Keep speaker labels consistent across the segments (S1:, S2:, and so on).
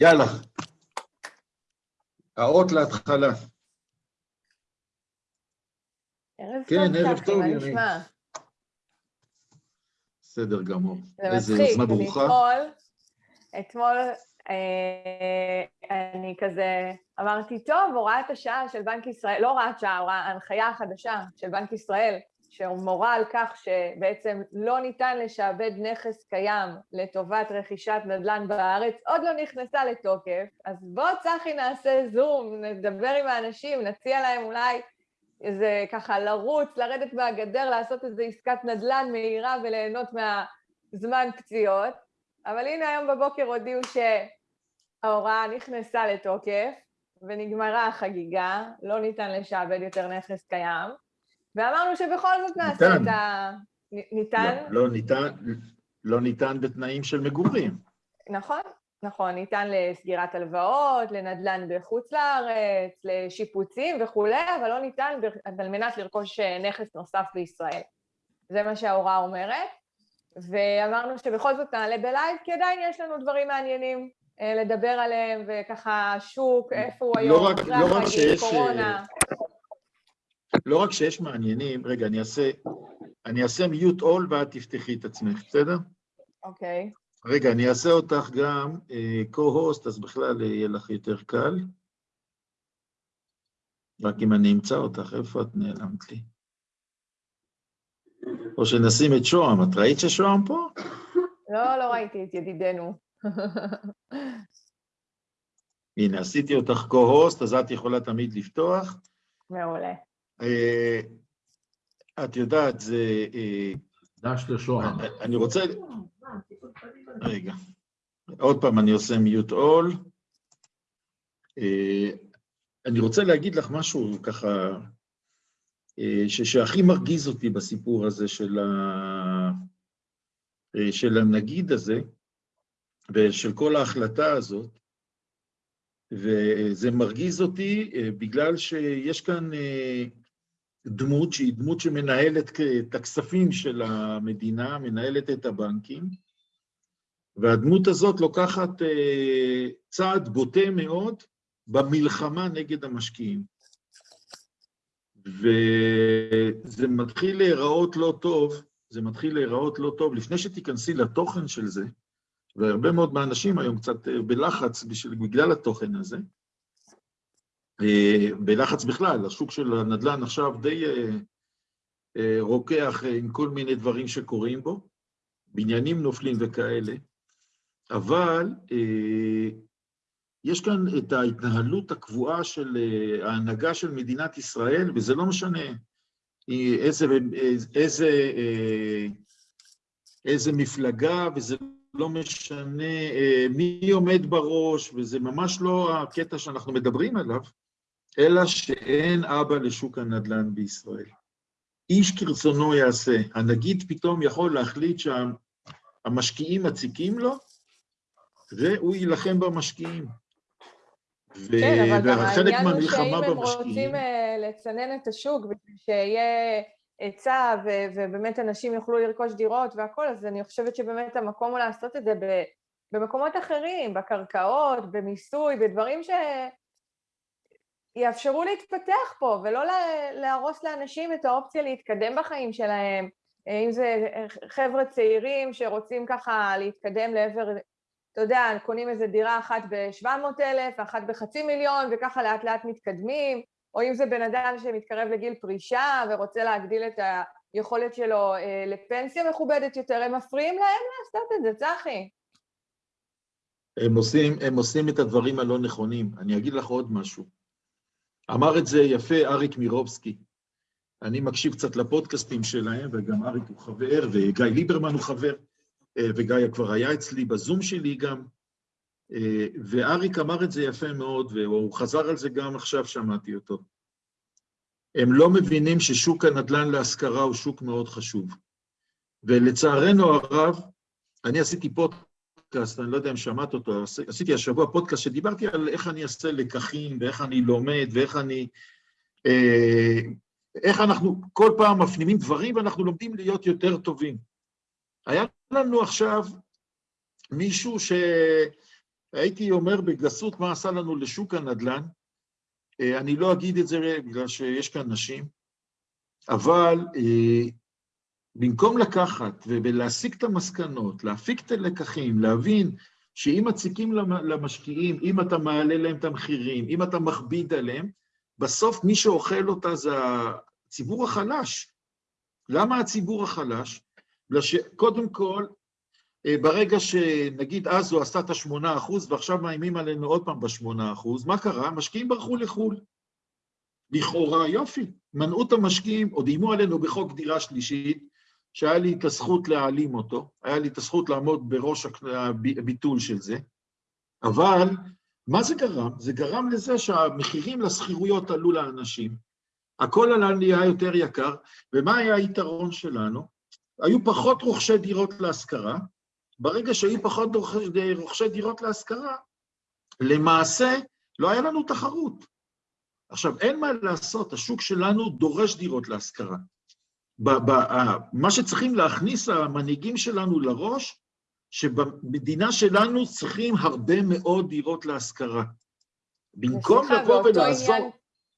S1: יאללה. האות להתחלה.
S2: ערב
S1: כן,
S2: טוב,
S1: ערב טוב.
S2: נשמע?
S1: בסדר גמור.
S2: זה
S1: איזה
S2: מצחיק,
S1: יוזמה ברוכה.
S2: אתמול, אתמול אה, אני כזה אמרתי, טוב, הוראת השעה של בנק ישראל, לא הוראת שעה, הוראה- ההנחיה החדשה של בנק ישראל, שמורה על כך שבעצם לא ניתן לשעבד נכס קיים לטובת רכישת נדל"ן בארץ, עוד לא נכנסה לתוקף, אז בוא צחי נעשה זום, נדבר עם האנשים, נציע להם אולי איזה ככה לרוץ, לרדת מהגדר, לעשות איזו עסקת נדל"ן מהירה וליהנות מהזמן פציעות. אבל הנה היום בבוקר הודיעו שההוראה נכנסה לתוקף ונגמרה החגיגה, לא ניתן לשעבד יותר נכס קיים, ואמרנו שבכל זאת נעשה
S1: ניתן.
S2: את ה... ניתן?
S1: לא, לא ניתן, לא ניתן בתנאים של מגורים.
S2: נכון, נכון, ניתן לסגירת הלוואות, לנדל"ן בחוץ לארץ, לשיפוצים וכולי, אבל לא ניתן על מנת לרכוש אה, נכס נוסף בישראל. זה מה שההוראה אומרת, ואמרנו שבכל זאת נעלה בלייב, כי עדיין יש לנו דברים מעניינים אה, לדבר עליהם, וככה שוק, איפה הוא
S1: לא
S2: היום,
S1: רק- לא רק שיש,
S2: קורונה.
S1: לא רק שיש מעניינים, רגע, אני אעשה, אני אעשה מיוט אול ואת תפתחי את עצמך, בסדר?
S2: אוקיי,
S1: רגע, אני אעשה אותך גם אה, co-host, אז בכלל אה, יהיה לך יותר קל. רק אם אני אמצא אותך, איפה את נעלמת לי? או שנשים את שוהם, את ראית ששוהם פה?
S2: לא, לא ראיתי את ידידנו.
S1: הנה, עשיתי אותך co-host, אז את יכולה תמיד לפתוח.
S2: מעולה.
S1: אה, את יודעת, זה... אה,
S3: דש לשוהם.
S1: אני רוצה... רגע. עוד פעם, אני עושה מיוט אול. אני רוצה להגיד לך משהו ככה, אה, ש- שהכי מרגיז אותי בסיפור הזה של, ה... אה, של הנגיד הזה, ושל כל ההחלטה הזאת, וזה מרגיז אותי אה, בגלל שיש כאן אה, דמות שהיא דמות שמנהלת את הכספים של המדינה, מנהלת את הבנקים, והדמות הזאת לוקחת אה, צעד בוטה מאוד במלחמה נגד המשקיעים. וזה מתחיל להיראות לא טוב, זה מתחיל להיראות לא טוב. לפני שתיכנסי לתוכן של זה, והרבה מאוד מהאנשים היום קצת אה, בלחץ בשביל, בגלל התוכן הזה, בלחץ בכלל, השוק של הנדל"ן עכשיו די אה, אה, רוקח אה, עם כל מיני דברים שקורים בו, בניינים נופלים וכאלה, אבל אה, יש כאן את ההתנהלות הקבועה של אה, ההנהגה של מדינת ישראל, וזה לא משנה אה, איזה, איזה, אה, איזה מפלגה, וזה לא משנה אה, מי עומד בראש, וזה ממש לא הקטע שאנחנו מדברים עליו, אלא שאין אבא לשוק הנדל"ן בישראל. איש כרצונו יעשה. הנגיד פתאום יכול להחליט שהמשקיעים מציקים לו, והוא יילחם במשקיעים. ו-
S2: כן, אבל גם העניין הוא שאם הם
S1: במשקיעים...
S2: רוצים אה, לצנן את השוק בשביל שיהיה היצע ו- ובאמת אנשים יוכלו לרכוש דירות והכול, אז אני חושבת שבאמת המקום הוא לעשות את זה במקומות אחרים, בקרקעות, במיסוי, בדברים שיאפשרו להתפתח פה, ולא לה- להרוס לאנשים את האופציה להתקדם בחיים שלהם, אה, אם זה חבר'ה צעירים שרוצים ככה להתקדם לעבר אתה יודע, קונים איזה דירה אחת ב-700,000, אחת בחצי מיליון, וככה לאט לאט מתקדמים, או אם זה בן אדם שמתקרב לגיל פרישה ורוצה להגדיל את היכולת שלו אה, לפנסיה מכובדת יותר, הם מפריעים להם לעשות את זה, צחי.
S1: הם עושים, הם עושים את הדברים הלא נכונים. אני אגיד לך עוד משהו. אמר את זה יפה אריק מירובסקי. אני מקשיב קצת לפודקאסטים שלהם, וגם אריק הוא חבר, וגיא ליברמן הוא חבר, אה, וגיא כבר היה אצלי בזום שלי גם. אה, ואריק אמר את זה יפה מאוד, והוא חזר על זה גם עכשיו, שמעתי אותו. הם לא מבינים ששוק הנדל"ן להשכרה הוא שוק מאוד חשוב. ולצערנו הרב, אני עשיתי פודקאסט, אני לא יודע אם שמעת אותו, עשיתי השבוע פודקאסט שדיברתי על איך אני אעשה לקחים, ואיך אני לומד, ואיך אני... אה, איך אנחנו כל פעם מפנימים דברים ואנחנו לומדים להיות יותר טובים. היה לנו עכשיו מישהו הייתי אומר בגסות מה עשה לנו לשוק הנדל"ן. אה, אני לא אגיד את זה בגלל שיש כאן נשים, אבל אה, במקום לקחת ולהסיק את המסקנות, להפיק את הלקחים, להבין שאם מציקים למשקיעים, אם אתה מעלה להם את המחירים, אם אתה מכביד עליהם, בסוף מי שאוכל אותה זה הציבור החלש. למה הציבור החלש? בגלל שקודם כל, אה, ברגע שנגיד אז הוא עשה את השמונה אחוז ועכשיו מאיימים עלינו עוד פעם בשמונה אחוז, מה קרה? המשקיעים ברחו לחו"ל. לכאורה, יופי, מנעו את המשקיעים, עוד איימו עלינו בחוק דירה שלישית, שהיה לי את הזכות להעלים אותו, היה לי את הזכות לעמוד בראש הביטול של זה, אבל מה זה גרם? זה גרם לזה שהמחירים לשכירויות עלו לאנשים, הכל עלה נהיה יותר יקר, ומה היה היתרון שלנו? היו פחות רוכשי דירות להשכרה, ברגע שהיו פחות רוכשי דירות להשכרה, למעשה לא היה לנו תחרות. עכשיו, אין מה לעשות, השוק שלנו דורש דירות להשכרה. מה שצריכים להכניס המנהיגים שלנו לראש, שבמדינה שלנו צריכים הרבה מאוד דירות להשכרה. במקום לבוא ולעזור... עניין,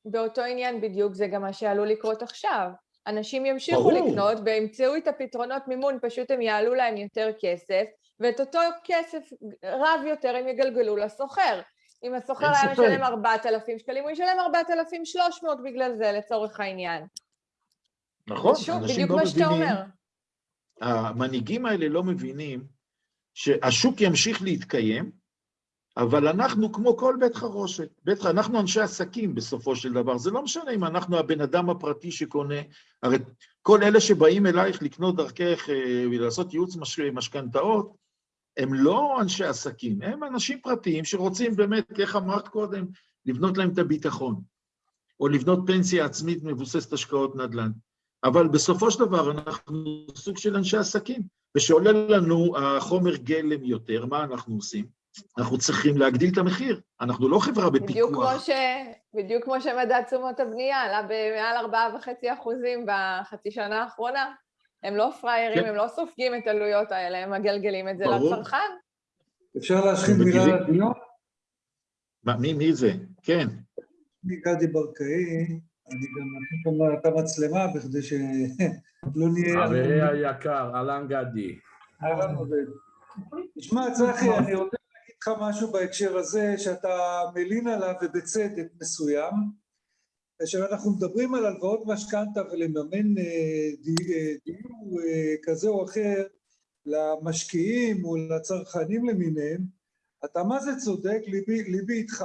S2: באותו עניין בדיוק זה גם מה שעלול לקרות עכשיו. אנשים ימשיכו ברור. לקנות וימצאו את הפתרונות מימון, פשוט הם יעלו להם יותר כסף, ואת אותו כסף רב יותר הם יגלגלו לסוחר. אם הסוחר היה משלם 4,000 שקלים, הוא ישלם 4,300 בגלל זה, לצורך העניין.
S1: נכון, שוב, אנשים לא מבינים, המנהיגים האלה לא מבינים שהשוק ימשיך להתקיים, אבל אנחנו כמו כל בית חרושת, בית, אנחנו אנשי עסקים בסופו של דבר, זה לא משנה אם אנחנו הבן אדם הפרטי שקונה, הרי כל אלה שבאים אלייך לקנות דרכך אה, ולעשות ייעוץ מש, משכנתאות, הם לא אנשי עסקים, הם אנשים פרטיים שרוצים באמת, איך אמרת קודם, לבנות להם את הביטחון, או לבנות פנסיה עצמית מבוססת השקעות נדל"ן. אבל בסופו של דבר אנחנו סוג של אנשי עסקים, ושעולה לנו החומר גלם יותר, מה אנחנו עושים? אנחנו צריכים להגדיל את המחיר, אנחנו לא חברה בפיקוח.
S2: בדיוק כמו, ש... בדיוק כמו שמדד תשומות הבנייה עלה במעל 4.5 אחוזים בחצי שנה האחרונה. הם לא פראיירים, כן. הם לא סופגים את העלויות האלה, הם מגלגלים את זה ברור. לצרכן.
S3: אפשר להשחיל מילה לדיון?
S1: מי, מי זה? כן.
S3: אני גדי ברקאי, אני גם מכניס את המצלמה בכדי שלא נהיה...
S4: חברי היקר, אהלן גדי.
S3: אהלן עובד. תשמע, צחי, אני רוצה להגיד לך משהו בהקשר הזה, שאתה מלין עליו ובצדק מסוים. כאשר אנחנו מדברים על הלוואות משכנתה ולממן אה, אה, דיור אה, כזה או אחר למשקיעים או לצרכנים למיניהם, אתה מה זה צודק, ליבי, ליבי איתך.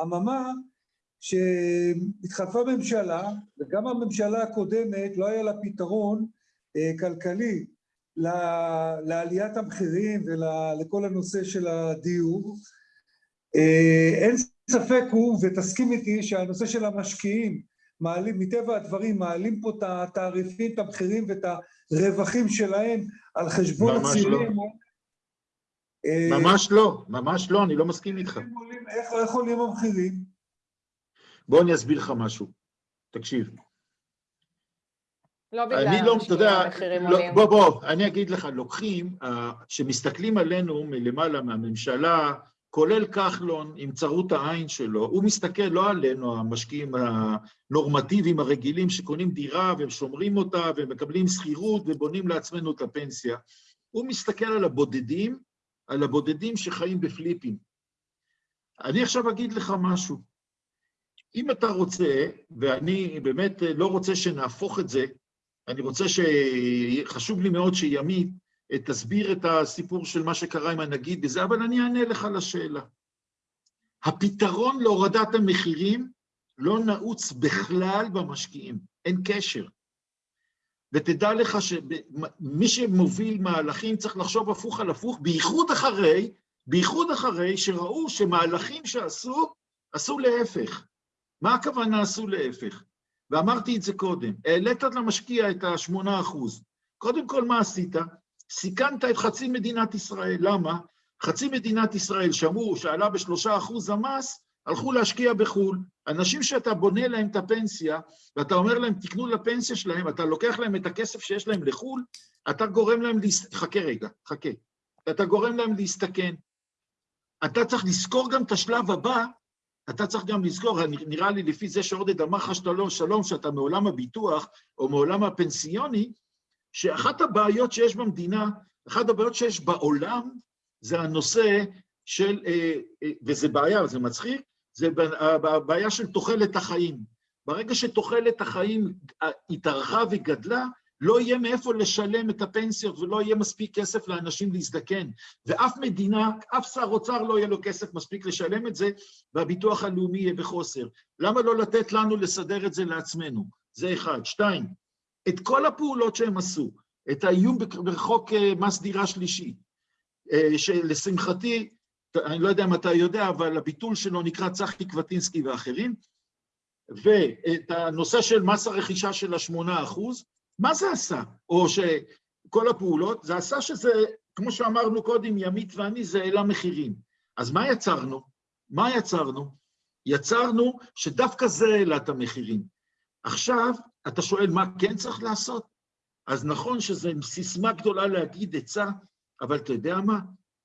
S3: אממה, שהתחלפה ממשלה, וגם הממשלה הקודמת לא היה לה פתרון אה, כלכלי לעליית המחירים ולכל הנושא של הדיור. אה, אין ספק הוא, ותסכים איתי, שהנושא של המשקיעים מעלים, מטבע הדברים, מעלים פה את התעריפים, את המחירים ואת הרווחים שלהם על חשבון הצעירים.
S1: לא. אה, ממש לא, ממש לא, אני לא מסכים איתך.
S3: איך, איך עולים המחירים?
S1: בוא אני אסביר לך משהו. תקשיב.
S2: לא בגלל לא, אתה יודע, לא,
S1: בוא, בוא, אני אגיד לך, לוקחים, כשמסתכלים עלינו מלמעלה מהממשלה, כולל כחלון עם צרות העין שלו, הוא מסתכל לא עלינו, המשקיעים הנורמטיביים הרגילים שקונים דירה והם שומרים אותה ומקבלים שכירות ובונים לעצמנו את הפנסיה. הוא מסתכל על הבודדים, על הבודדים שחיים בפליפים. אני עכשיו אגיד לך משהו. אם אתה רוצה, ואני באמת לא רוצה שנהפוך את זה, אני רוצה ש... חשוב לי מאוד שימית תסביר את הסיפור של מה שקרה עם הנגיד בזה, אבל אני אענה לך לשאלה. הפתרון להורדת המחירים לא נעוץ בכלל במשקיעים, אין קשר. ותדע לך שמי שמוביל מהלכים צריך לחשוב הפוך על הפוך, בייחוד אחרי, בייחוד אחרי שראו שמהלכים שעשו, עשו להפך. מה הכוונה עשו להפך? ואמרתי את זה קודם, העלית למשקיע את ה-8%. קודם כל, מה עשית? סיכנת את חצי מדינת ישראל. למה? חצי מדינת ישראל שמעו שעלה בשלושה אחוז המס, הלכו להשקיע בחו"ל. אנשים שאתה בונה להם את הפנסיה, ואתה אומר להם, תקנו לפנסיה שלהם, אתה לוקח להם את הכסף שיש להם לחו"ל, אתה גורם להם, להס... חכה רגע, חכה. אתה גורם להם להסתכן. אתה צריך לזכור גם את השלב הבא, אתה צריך גם לזכור, נראה לי לפי זה שעודד אמר לך שלום, שלום, שאתה מעולם הביטוח או מעולם הפנסיוני, שאחת הבעיות שיש במדינה, אחת הבעיות שיש בעולם, זה הנושא של, אה, אה, וזה בעיה, זה מצחיק, זה הבעיה של תוחלת החיים. ברגע שתוחלת החיים התארכה וגדלה, לא יהיה מאיפה לשלם את הפנסיות ולא יהיה מספיק כסף לאנשים להזדקן. ואף מדינה, אף שר אוצר לא יהיה לו כסף מספיק לשלם את זה, והביטוח הלאומי יהיה בחוסר. למה לא לתת לנו לסדר את זה לעצמנו? זה אחד. שתיים, את כל הפעולות שהם עשו, את האיום בחוק אה, מס דירה שלישי, אה, שלשמחתי, אני לא יודע אם אתה יודע, אבל הביטול שלו נקרא צחי קווטינסקי ואחרים, ואת הנושא של מס הרכישה של השמונה אחוז, מה זה עשה? או שכל הפעולות, זה עשה שזה, כמו שאמרנו קודם, ימית ואני, זה העלה מחירים. אז מה יצרנו? מה יצרנו? יצרנו שדווקא זה העלה את המחירים. עכשיו, אתה שואל מה כן צריך לעשות? אז נכון שזו סיסמה גדולה להגיד עצה, אבל אתה יודע מה?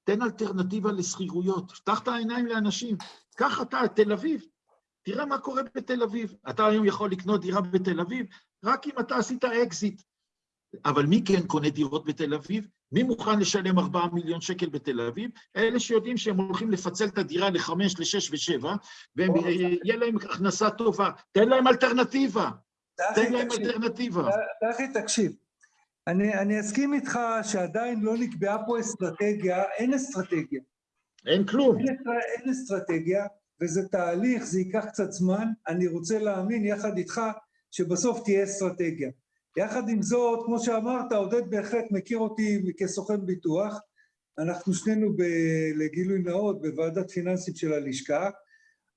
S1: תן אלטרנטיבה לשכירויות, פתח את העיניים לאנשים. קח אתה את תל אביב, תראה מה קורה בתל אביב. אתה היום יכול לקנות דירה בתל אביב, רק אם אתה עשית אקזיט. אבל מי כן קונה דירות בתל אביב? מי מוכן לשלם 4 מיליון שקל בתל אביב? אלה שיודעים שהם הולכים לפצל את הדירה לחמש, לשש ושבע, ויהיה להם הכנסה טובה. תן להם אלטרנטיבה. תן להם אלטרנטיבה.
S3: דחי, תקשיב. אני, אני אסכים איתך שעדיין לא נקבעה פה אסטרטגיה, אין אסטרטגיה.
S1: אין כלום.
S3: אין, אין אסטרטגיה, וזה תהליך, זה ייקח קצת זמן. אני רוצה להאמין יחד איתך שבסוף תהיה אסטרטגיה. יחד עם זאת, כמו שאמרת, עודד בהחלט מכיר אותי כסוכן ביטוח. אנחנו שנינו, ב, לגילוי נאות, בוועדת פיננסים של הלשכה,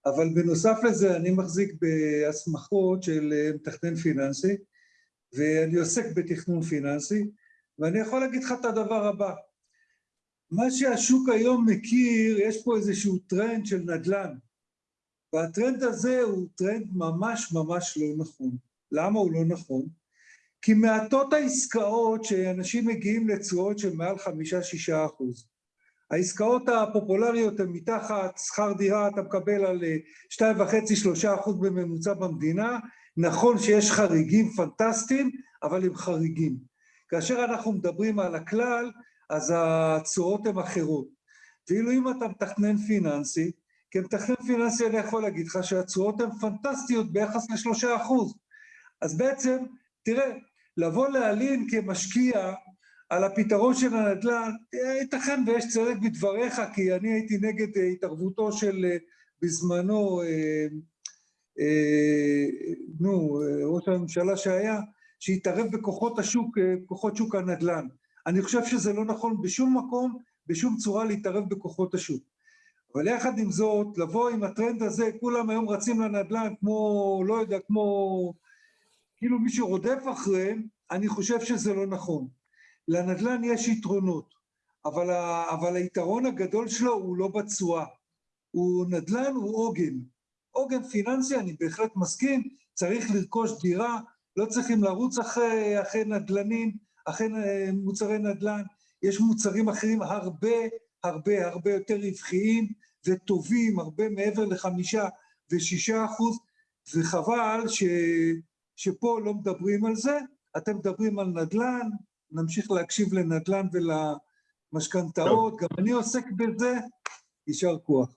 S3: אבל בנוסף לזה אני מחזיק בהסמכות של אה, מתכנן פיננסי, ואני עוסק בתכנון פיננסי, ואני יכול להגיד לך את הדבר הבא. מה שהשוק היום מכיר, יש פה איזשהו טרנד של נדל"ן. והטרנד הזה הוא טרנד ממש ממש לא נכון. למה הוא לא נכון? כי מעטות העסקאות שאנשים מגיעים לתשואות של מעל חמישה-שישה אחוז. העסקאות הפופולריות הן מתחת שכר דירה, אתה מקבל על אה, שתיים וחצי, שלושה אחוז בממוצע במדינה. נכון שיש חריגים פנטסטיים, אבל הם חריגים. כאשר אנחנו מדברים על הכלל, אז התשואות הן אחרות. ואילו אם אתה מתכנן פיננסי, כמתכנן פיננסי אני יכול להגיד לך שהתשואות הן פנטסטיות ביחס לשלושה אחוז. אז בעצם, תראה, לבוא להלין כמשקיע על הפתרון של הנדל"ן, ייתכן ויש צדק בדבריך, כי אני הייתי נגד התערבותו של בזמנו, אה, אה, נו, ראש הממשלה שהיה, שהתערב בכוחות השוק, כוחות שוק הנדל"ן. אני חושב שזה לא נכון בשום מקום, בשום צורה להתערב בכוחות השוק. אבל יחד עם זאת, לבוא עם הטרנד הזה, כולם היום רצים לנדל"ן כמו, לא יודע, כמו... כאילו מישהו רודף אחריהם, אני חושב שזה לא נכון. לנדל"ן יש יתרונות, אבל, ה, אבל היתרון הגדול שלו הוא לא בתשואה. הוא נדל"ן, הוא עוגן. עוגן פיננסי, אני בהחלט מסכים, צריך לרכוש דירה, לא צריכים לרוץ אחרי, אחרי נדל"נים, אחרי אה, מוצרי נדל"ן. יש מוצרים אחרים הרבה הרבה הרבה יותר רווחיים וטובים, הרבה מעבר לחמישה ושישה אחוז, וחבל ש... שפה לא מדברים על זה, אתם מדברים על נדל"ן, נמשיך להקשיב לנדל"ן ולמשכנתאות, גם אני עוסק בזה, יישר כוח.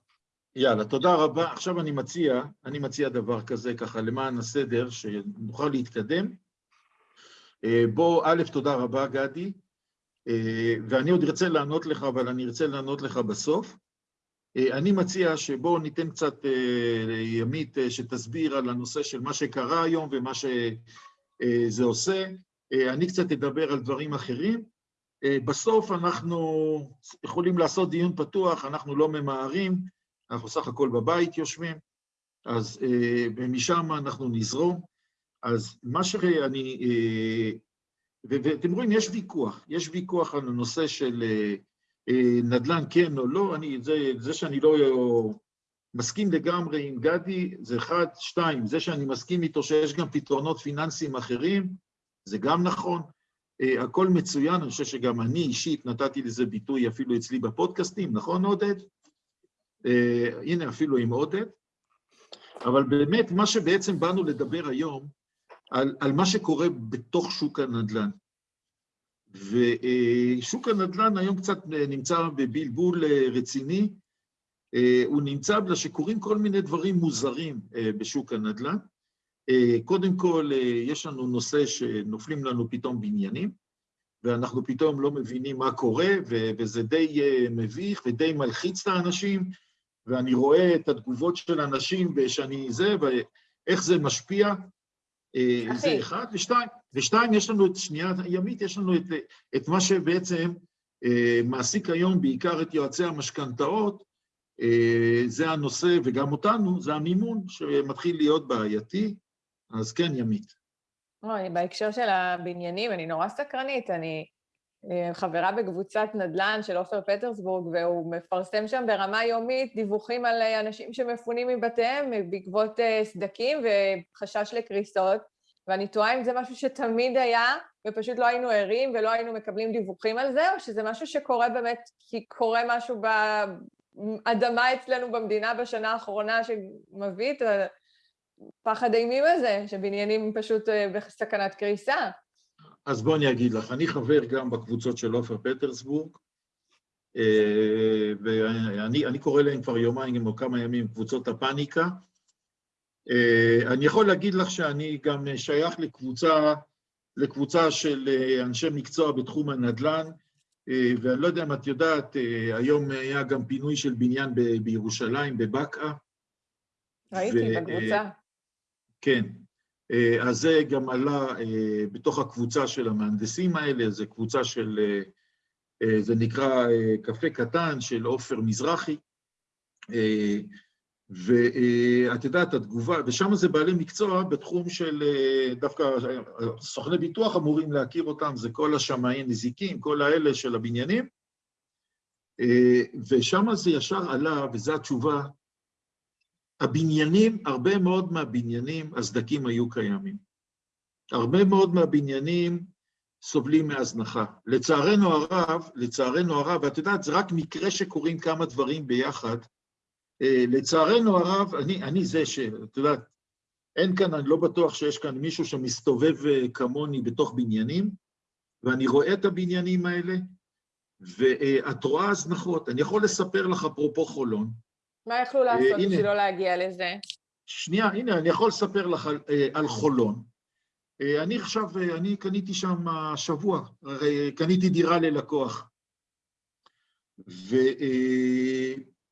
S1: יאללה, תודה רבה. עכשיו אני מציע, אני מציע דבר כזה, ככה, למען הסדר, שנוכל להתקדם. אה, בוא, א', תודה רבה, גדי. אה, ואני עוד ארצה לענות לך, אבל אני ארצה לענות לך בסוף. אה, אני מציע שבואו ניתן קצת אה, ימית שתסביר על הנושא של מה שקרה היום ומה שזה עושה. אני קצת אדבר על דברים אחרים. בסוף אנחנו יכולים לעשות דיון פתוח, אנחנו לא ממהרים, אנחנו סך הכל בבית יושבים, אז משם אנחנו נזרום. אז מה שאני ואתם רואים, יש ויכוח, יש ויכוח על הנושא של אה, אה, נדל"ן כן או לא, אני, זה, זה שאני לא מסכים לגמרי עם גדי, זה אחד, שתיים, זה שאני מסכים איתו שיש גם פתרונות פיננסיים אחרים, זה גם נכון. Uh, הכל מצוין, אני חושב שגם אני אישית נתתי לזה ביטוי אפילו אצלי בפודקאסטים, נכון עודד? אה, הנה אפילו עם עודד, אבל באמת מה שבעצם באנו לדבר היום, על, על מה שקורה בתוך שוק הנדל"ן. ושוק הנדל"ן היום קצת נמצא בבלבול רציני, הוא נמצא בגלל שקורים כל מיני דברים מוזרים בשוק הנדל"ן. קודם כל, יש לנו נושא שנופלים לנו פתאום בניינים, ואנחנו פתאום לא מבינים מה קורה, וזה די מביך ודי מלחיץ את האנשים, ואני רואה את התגובות של האנשים, ושאני זה, ואיך זה משפיע. אחי. זה אחד, ושתיים, ושתיים, יש לנו את שנייה ימית, יש לנו את, את מה שבעצם מעסיק היום בעיקר את יועצי המשכנתאות, זה הנושא, וגם אותנו, זה המימון שמתחיל להיות בעייתי, אז כן, ימית.
S2: אוי, בהקשר של הבניינים, אני נורא סקרנית, אני חברה בקבוצת נדל"ן של עופר פטרסבורג, והוא מפרסם שם ברמה יומית דיווחים על אנשים שמפונים מבתיהם בעקבות סדקים וחשש לקריסות, ואני תוהה אם זה משהו שתמיד היה, ופשוט לא היינו ערים ולא היינו מקבלים דיווחים על זה, או שזה משהו שקורה באמת כי קורה משהו באדמה אצלנו במדינה בשנה האחרונה שמביא את הפחד אימים הזה, שבניינים פשוט בסכנת קריסה.
S1: אז בוא אני אגיד לך, אני חבר גם בקבוצות של עופר פטרסבורג, ואני קורא להם כבר יומיים או כמה ימים קבוצות הפאניקה. אני יכול להגיד לך שאני גם שייך לקבוצה, לקבוצה של אנשי מקצוע בתחום הנדל"ן, ואני לא יודע אם את יודעת, היום היה גם פינוי של בניין בירושלים, בבקעה.
S2: ראיתי, בקבוצה.
S1: כן. אז זה גם עלה בתוך הקבוצה של המהנדסים האלה, זו קבוצה של, זה נקרא קפה קטן של עופר מזרחי, ואת יודעת, התגובה, ושם זה בעלי מקצוע בתחום של, דווקא סוכני ביטוח אמורים להכיר אותם, זה כל השמאי נזיקים, כל האלה של הבניינים, ושם זה ישר עלה, וזו התשובה, הבניינים, הרבה מאוד מהבניינים, הסדקים היו קיימים. הרבה מאוד מהבניינים סובלים מהזנחה. לצערנו הרב, לצערנו הרב, ואת יודעת, זה רק מקרה שקורים כמה דברים ביחד. לצערנו הרב, אני, אני זה ש... את יודעת, אין כאן, אני לא בטוח שיש כאן מישהו שמסתובב כמוני בתוך בניינים, ואני רואה את הבניינים האלה, ואת רואה הזנחות. אני יכול לספר לך, אפרופו חולון,
S2: מה יכלו לעשות בשביל לא להגיע לזה?
S1: שנייה, הנה, אני יכול לספר לך על, על חולון. אני עכשיו, אני קניתי שם השבוע, קניתי דירה ללקוח.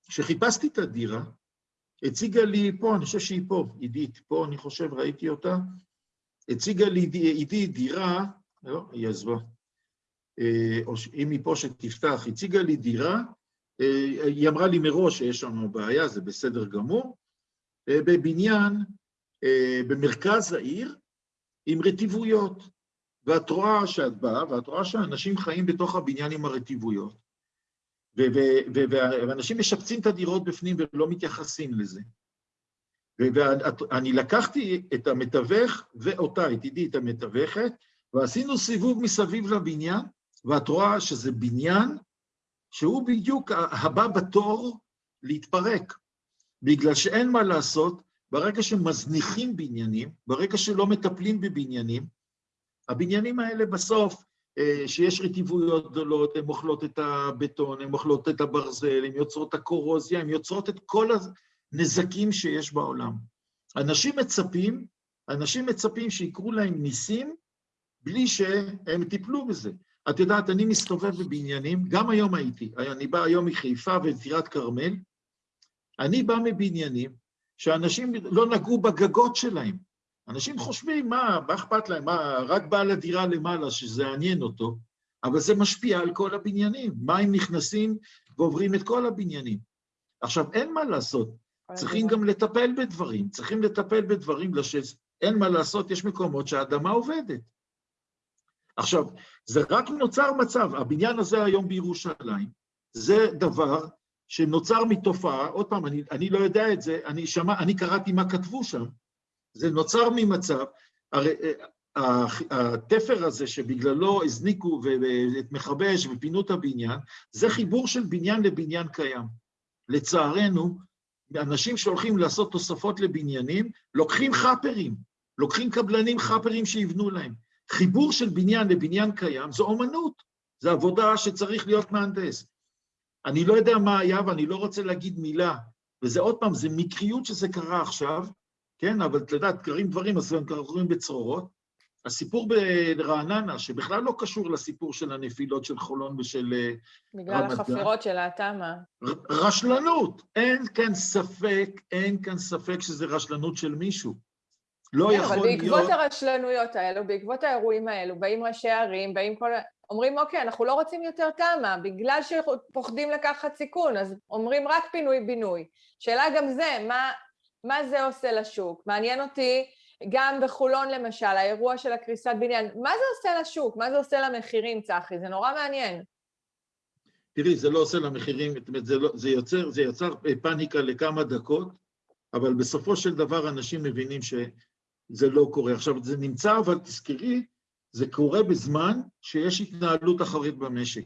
S1: וכשחיפשתי את הדירה, הציגה לי פה, אני חושב שהיא פה, עידית, פה אני חושב, ראיתי אותה, הציגה לי עידית דירה, לא, היא עזבה, או אם היא פה שתפתח, הציגה לי דירה, היא אמרה לי מראש שיש שם בעיה, זה בסדר גמור, בבניין במרכז העיר עם רטיבויות, ואת רואה שאת באה, ואת רואה שאנשים חיים בתוך הבניין עם הרטיבויות, ואנשים משפצים את הדירות בפנים ולא מתייחסים לזה. ואני לקחתי את המתווך ואותה, את עידית המתווכת, ועשינו סיבוב מסביב לבניין, ואת רואה שזה בניין שהוא בדיוק הבא בתור להתפרק, בגלל שאין מה לעשות, ברגע שמזניחים בניינים, ברגע שלא מטפלים בבניינים, הבניינים האלה בסוף, שיש רטיבויות גדולות, הן אוכלות את הבטון, הן אוכלות את הברזל, הן יוצרות את הקורוזיה, הן יוצרות את כל הנזקים שיש בעולם. אנשים מצפים, אנשים מצפים שיקרו להם ניסים בלי שהם טיפלו בזה. את יודעת, אני מסתובב בבניינים, גם היום הייתי, אני בא היום מחיפה וטירת כרמל, אני בא מבניינים שאנשים לא נגעו בגגות שלהם. אנשים חושבים, מה, מה אכפת להם? מה, רק בעל הדירה למעלה, שזה יעניין אותו, אבל זה משפיע על כל הבניינים. מים נכנסים ועוברים את כל הבניינים. עכשיו, אין מה לעשות, צריכים גם לטפל בדברים, צריכים לטפל בדברים, אין מה לעשות, יש מקומות שהאדמה עובדת. עכשיו, זה רק נוצר מצב, הבניין הזה היום בירושלים, זה דבר שנוצר מתופעה, עוד פעם, אני, אני לא יודע את זה, אני, שמע, אני קראתי מה כתבו שם, זה נוצר ממצב, הרי התפר הזה שבגללו הזניקו את מכבי אש ופינו את הבניין, זה חיבור של בניין לבניין קיים. לצערנו, אנשים שהולכים לעשות תוספות לבניינים, לוקחים חאפרים, לוקחים קבלנים חאפרים שיבנו להם. חיבור של בניין לבניין קיים זו אומנות, זו עבודה שצריך להיות מהנדס. אני לא יודע מה היה ואני לא רוצה להגיד מילה, וזה עוד פעם, זה מקריות שזה קרה עכשיו, כן, אבל את יודעת, קרים דברים, אז הם קורים בצרורות. הסיפור ברעננה, שבכלל לא קשור לסיפור של הנפילות של חולון ושל אה,
S2: בגלל
S1: רמת גן.
S2: החפירות של התמ"א.
S1: רשלנות. אין כאן ספק, אין כאן ספק שזה רשלנות של מישהו. לא
S2: כן,
S1: יכול
S2: אבל בעקבות
S1: להיות...
S2: הרשלנויות האלו, בעקבות האירועים האלו, באים ראשי ערים, באים כל... אומרים, אוקיי, אנחנו לא רוצים יותר תמ"א, בגלל שפוחדים לקחת סיכון, אז אומרים רק פינוי-בינוי. שאלה גם זה, מה, מה זה עושה לשוק? מעניין אותי, גם בחולון למשל, האירוע של הקריסת בניין, מה זה עושה לשוק? מה זה עושה למחירים, צחי? זה נורא מעניין.
S1: תראי, זה לא עושה למחירים, זאת אומרת, זה, לא, זה, יוצר, זה יצר פאניקה לכמה דקות, אבל בסופו של דבר אנשים מבינים שזה לא קורה. עכשיו, זה נמצא, אבל תזכרי, זה קורה בזמן שיש התנהלות אחרית במשק.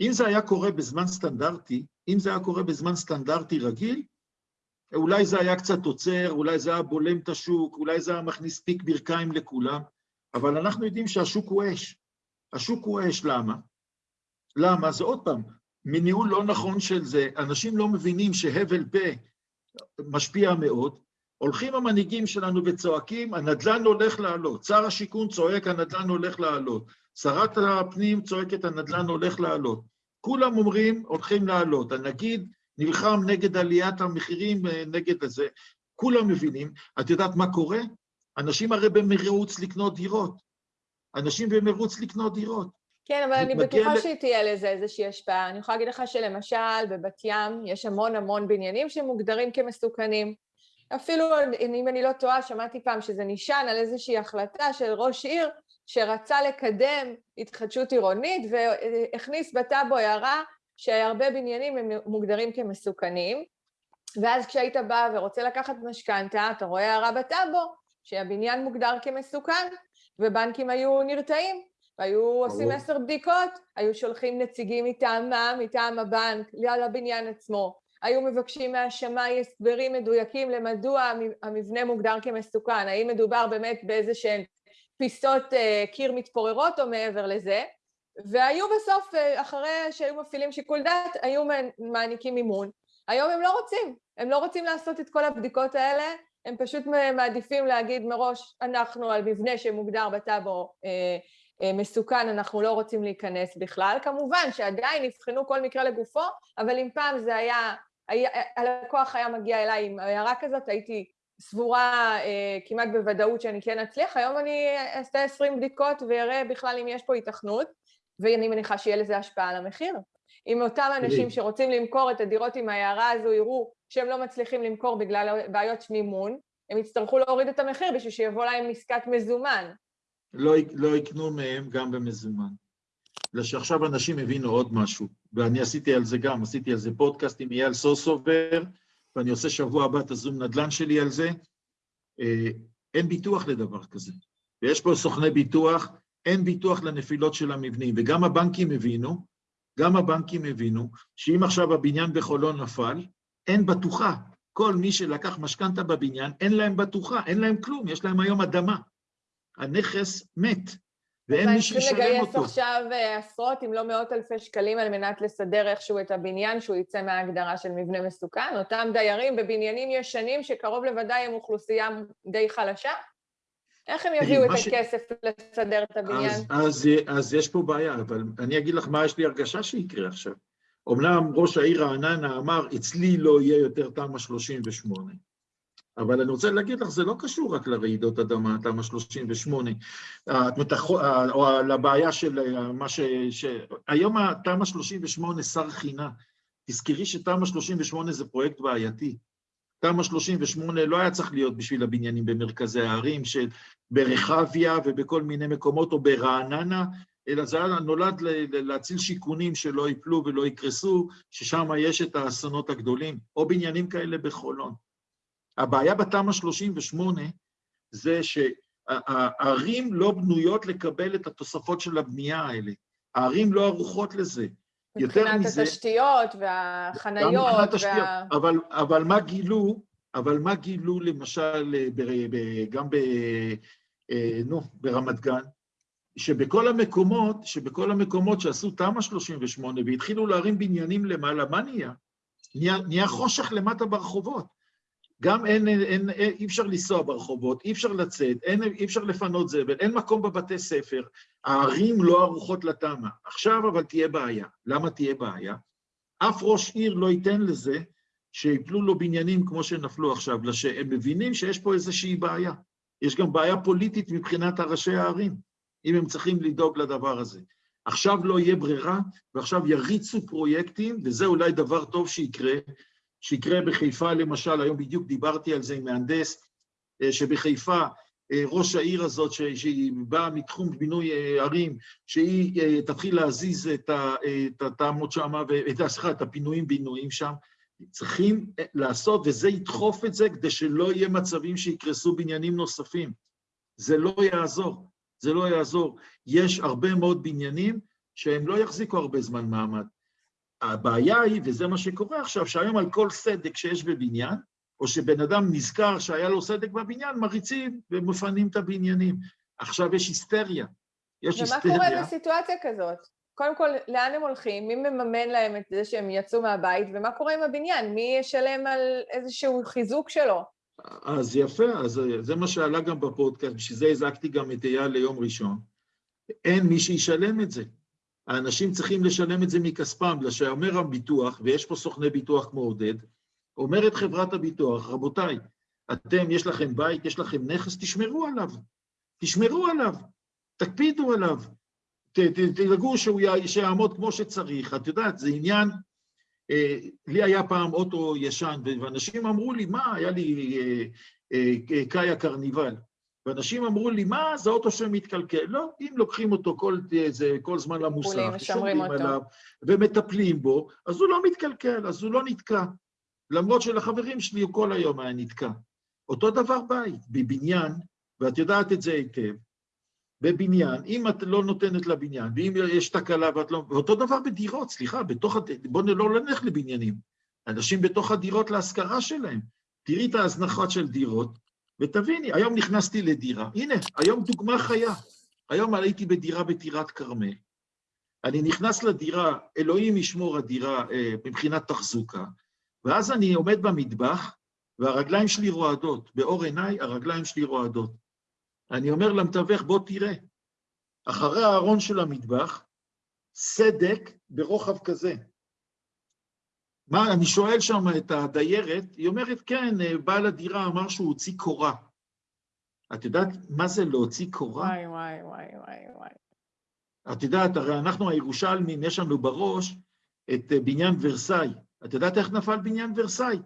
S1: אם זה היה קורה בזמן סטנדרטי, אם זה היה קורה בזמן סטנדרטי רגיל, אולי זה היה קצת עוצר, אולי זה היה בולם את השוק, אולי זה היה מכניס פיק ברכיים לכולם, אבל אנחנו יודעים שהשוק הוא אש. השוק הוא אש, למה? למה? זה עוד פעם, מניהול לא נכון של זה, אנשים לא מבינים שהבל פה משפיע מאוד, הולכים המנהיגים שלנו וצועקים, הנדל"ן הולך לעלות, שר השיכון צועק, הנדל"ן הולך לעלות, שרת הפנים צועקת, הנדל"ן הולך לעלות. כולם אומרים, הולכים לעלות. הנגיד נלחם נגד עליית המחירים, אה, נגד הזה. כולם מבינים. את יודעת מה קורה? אנשים הרי במרוץ לקנות דירות. אנשים במרוץ לקנות דירות.
S2: כן, אבל אני בטוחה שתהיה לזה איזושהי השפעה. אני יכולה להגיד לך שלמשל, בבת ים יש המון המון בניינים שמוגדרים כמסוכנים. אפילו, אם אני לא טועה, שמעתי פעם שזה נשען על איזושהי החלטה של ראש עיר שרצה לקדם התחדשות עירונית והכניס בטאבו הערה שהרבה בניינים הם מוגדרים כמסוכנים, ואז כשהיית בא ורוצה לקחת משכנתה, אתה רואה הערה בטאבו שהבניין מוגדר כמסוכן, ובנקים היו נרתעים, והיו עושים. עשר בדיקות, היו שולחים נציגים מטעמם, מטעם הבנק, ליד הבניין עצמו, היו מבקשים מהשמאי הסברים מדויקים למדוע המ- המבנה מוגדר כמסוכן, האם מדובר באמת באיזה שהן פיסות אה, קיר מתפוררות או מעבר לזה, והיו בסוף, אה, אחרי שהיו מפעילים שיקול דעת, היו מעניקים מימון. היום הם לא רוצים, הם לא רוצים לעשות את כל הבדיקות האלה, הם פשוט מעדיפים להגיד מראש, אנחנו על מבנה שמוגדר בטאבו אה, מסוכן, אנחנו לא רוצים להיכנס בכלל. כמובן שעדיין יבחנו כל מקרה לגופו, אבל אם פעם זה היה הלקוח היה מגיע אליי עם הערה כזאת, הייתי סבורה אה, כמעט בוודאות שאני כן אצליח, היום אני אעשה 20 בדיקות ואראה בכלל אם יש פה היתכנות, ואני מניחה שיהיה לזה השפעה על המחיר. אם אותם אנשים. שרוצים למכור את הדירות עם ההערה הזו יראו שהם לא מצליחים למכור בגלל בעיות מימון, הם יצטרכו להוריד את המחיר בשביל שיבוא להם עסקת מזומן.
S1: לא, לא יקנו מהם גם במזומן. אלא שעכשיו אנשים הבינו עוד משהו, ואני עשיתי על זה גם, עשיתי על זה פודקאסט עם אייל סוסובר, ואני עושה שבוע הבא את הזום נדל"ן שלי על זה. אה, אין ביטוח לדבר כזה. ויש פה סוכני ביטוח, אין ביטוח לנפילות של המבנים, וגם הבנקים הבינו, גם הבנקים הבינו, שאם עכשיו הבניין בחולון נפל, אין בטוחה. כל מי שלקח משכנתה בבניין, אין להם בטוחה, אין להם כלום, יש להם היום אדמה. הנכס מת, ואין מי שישלם
S2: צריכים לגייס
S1: אותו.
S2: עכשיו אה, עשרות אם לא מאות אלפי שקלים על מנת לסדר איכשהו את הבניין שהוא יצא מההגדרה של מבנה מסוכן. אותם דיירים בבניינים ישנים שקרוב לוודאי הם אוכלוסייה די חלשה. איך הם יביאו את
S1: מה ש-
S2: הכסף לסדר את הבניין?
S1: אז, אז, אז יש פה בעיה, אבל אני אגיד לך מה יש לי הרגשה שיקרה עכשיו. אמנם ראש העיר רעננה אמר, אצלי לא יהיה יותר תמ"א 38, אבל אני רוצה להגיד לך, זה לא קשור רק לרעידות אדמה, תמ"א 38, אה, או לבעיה של אה, מה ש... ש... היום התמ"א 38 שר חינה. תזכרי שתמ"א 38 זה פרויקט בעייתי. תמ"א 38 לא היה צריך להיות בשביל הבניינים במרכזי הערים, ברחביה ובכל מיני מקומות, או ברעננה, אלא זה נולד להציל שיכונים שלא ייפלו ולא יקרסו, ששם יש את האסונות הגדולים, או בניינים כאלה בחולון. הבעיה בתמ"א 38 זה שהערים לא בנויות לקבל את התוספות של הבנייה האלה. הערים לא ערוכות לזה. יותר
S2: מבחינת
S1: מזה...
S2: התשתיות
S1: גם
S2: והחניות,
S1: מבחינת
S2: וה...
S1: אבל, אבל מה גילו, אבל מה גילו למשל ב, ב, גם ב, אה, נו, ברמת גן? שבכל המקומות, שבכל המקומות שעשו תמ"א 38 והתחילו להרים בניינים למעלה, מה נהיה? נהיה, נהיה חושך למטה ברחובות. גם אין, אין, אין, אי אפשר לנסוע ברחובות, אי אפשר לצאת, אין, אי אפשר לפנות זבל, אין מקום בבתי ספר, הערים לא ערוכות לתמ"א. עכשיו אבל תהיה בעיה. למה תהיה בעיה? אף ראש עיר לא ייתן לזה שיפלו לו בניינים כמו שנפלו עכשיו, אלא שהם מבינים שיש פה איזושהי בעיה. יש גם בעיה פוליטית מבחינת הראשי הערים, אם הם צריכים לדאוג לדבר הזה. עכשיו לא יהיה ברירה, ועכשיו יריצו פרויקטים, וזה אולי דבר טוב שיקרה, שיקרה בחיפה למשל, היום בדיוק דיברתי על זה עם מהנדס, אה, שבחיפה אה, ראש העיר הזאת, שהיא באה מתחום בינוי אה, ערים, שהיא תתחיל להזיז את הטעמות שם, סליחה, את הפינויים-בינויים שם, צריכים לעשות, וזה ידחוף את זה כדי שלא יהיה מצבים שיקרסו בניינים נוספים. זה לא יעזור, זה לא יעזור. יש הרבה מאוד בניינים שהם לא יחזיקו הרבה זמן מעמד. הבעיה היא, וזה מה שקורה עכשיו, שהיום על כל סדק שיש בבניין, או שבן אדם נזכר שהיה לו סדק בבניין, מריצים ומפנים את הבניינים. עכשיו יש היסטריה. יש
S2: ומה
S1: היסטריה.
S2: קורה בסיטואציה כזאת? קודם כל, לאן הם הולכים? מי מממן להם את זה שהם יצאו מהבית? ומה קורה עם הבניין? מי ישלם על איזשהו חיזוק שלו?
S1: אז יפה, אז זה מה שעלה גם בפודקאסט, בשביל זה הזעקתי גם את אייל ליום ראשון. אין מי שישלם את זה. האנשים צריכים לשלם את זה מכספם, בגלל שאומר הביטוח, ויש פה סוכני ביטוח כמו עודד, אומרת חברת הביטוח, רבותיי, אתם, יש לכם בית, יש לכם נכס, תשמרו עליו. תשמרו עליו, תקפידו עליו, תדאגו שהוא יעמוד כמו שצריך. את יודעת, זה עניין... אה, לי היה פעם אוטו ישן, ואנשים אמרו לי, מה, היה לי אה, אה, קאיה קרניבל. ואנשים אמרו לי, מה, זה אוטו שמתקלקל. לא, אם לוקחים אותו כל, זה, כל זמן למוסך,
S2: שומרים
S1: עליו, ומטפלים בו, אז הוא לא מתקלקל, אז הוא לא נתקע. למרות שלחברים שלי הוא כל היום היה נתקע. אותו דבר בית, בבניין, ואת יודעת את זה היטב, בבניין, אם את לא נותנת לבניין, ואם יש תקלה ואת לא... ואותו דבר בדירות, סליחה, בתוך... בואו לא נלך לבניינים. אנשים בתוך הדירות להשכרה שלהם. תראי את ההזנחה של דירות, ותביני, היום נכנסתי לדירה, הנה, היום דוגמה חיה. היום הייתי בדירה בטירת כרמל. אני נכנס לדירה, אלוהים ישמור הדירה אה, מבחינת תחזוקה, ואז אני עומד במטבח, והרגליים שלי רועדות. באור עיניי הרגליים שלי רועדות. אני אומר למתווך, בוא תראה, אחרי הארון של המטבח, סדק ברוחב כזה. מה, אני שואל שם את הדיירת, היא אומרת, כן, בעל הדירה אמר שהוא הוציא קורה. את יודעת מה זה להוציא קורה?
S2: וואי, וואי, וואי, וואי, וואי.
S1: את יודעת, הרי אנחנו הירושלמים, יש לנו בראש את בניין ורסאי. את יודעת איך נפל בניין ורסאי?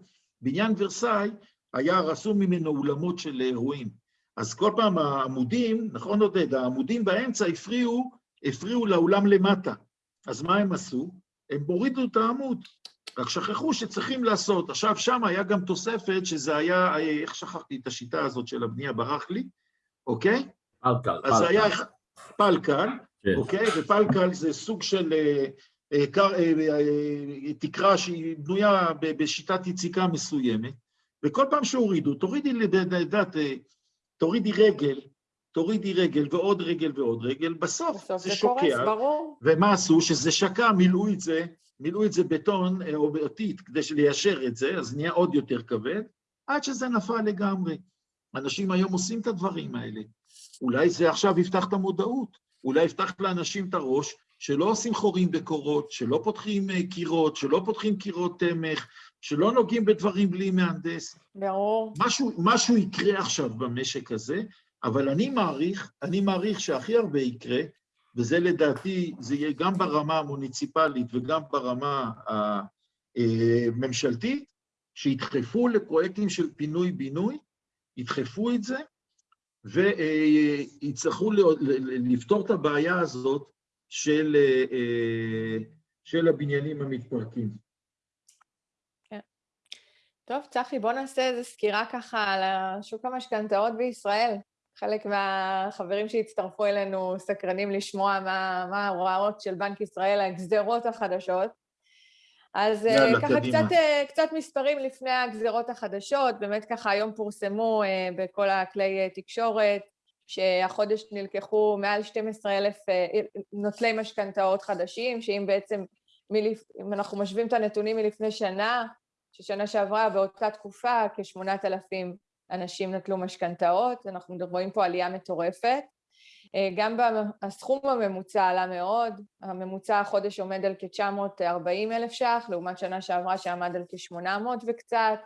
S1: בניין ורסאי היה רסום ממנו אולמות של אירועים. אז כל פעם העמודים, נכון עודד, העמודים באמצע הפריעו, הפריעו לאולם למטה. אז מה הם עשו? הם הורידו את העמוד. רק שכחו שצריכים לעשות. עכשיו, שם היה גם תוספת שזה היה, איך שכחתי את השיטה הזאת של הבנייה, ברח לי, אוקיי?
S4: פלקל.
S1: אז זה היה פלקל,
S4: כן.
S1: אוקיי? ופלקל זה סוג של אה, אה, קר- אה, אה, תקרה שהיא בנויה ב- בשיטת יציקה מסוימת, וכל פעם שהורידו, תורידי, לדעת, תורידי רגל, תורידי רגל ועוד רגל ועוד רגל, בסוף
S2: בסוף
S1: זה
S2: זה קורס,
S1: שוקע.
S2: ברור.
S1: ומה עשו? שזה שקע, מילאו את זה, מילאו את זה בטון אה, או באותית כדי ליישר את זה, אז נהיה עוד יותר כבד, עד שזה נפל לגמרי. אנשים היום עושים את הדברים האלה. אולי זה עכשיו יפתח את המודעות, אולי יפתח לאנשים את הראש, שלא עושים חורים בקורות, שלא פותחים אה, קירות, שלא פותחים קירות תמך, שלא נוגעים בדברים בלי מהנדס.
S2: ברור.
S1: משהו, משהו יקרה עכשיו במשק הזה, אבל אני מעריך, אני מעריך שהכי הרבה יקרה, וזה לדעתי, זה יהיה גם ברמה המוניציפלית וגם ברמה הממשלתית, שידחפו לפרויקטים של פינוי-בינוי, ידחפו את זה, ויצטרכו לפתור את הבעיה הזאת של, של הבניינים המתפרקים.
S2: טוב, צחי, בוא נעשה איזו סקירה ככה על שוק המשכנתאות בישראל. חלק מהחברים שהצטרפו אלינו סקרנים לשמוע מה, מה ההוראות של בנק ישראל, הגזרות החדשות. אז אה,
S1: יאללה,
S2: ככה
S1: קדימה.
S2: קצת, אה, קצת מספרים לפני הגזרות החדשות, באמת ככה היום פורסמו אה, בכל הכלי תקשורת, שהחודש נלקחו מעל 12,000 אה, נוטלי משכנתאות חדשים, שאם בעצם, מלפ... אם אנחנו משווים את הנתונים מלפני שנה, ששנה שעברה באותה תקופה כ-8,000 אנשים נטלו משכנתאות, אנחנו רואים פה עלייה מטורפת. אה, גם הסכום הממוצע עלה מאוד, הממוצע החודש עומד על כ-940 אלף ש"ח, לעומת שנה שעברה שעמד על כ-800 וקצת.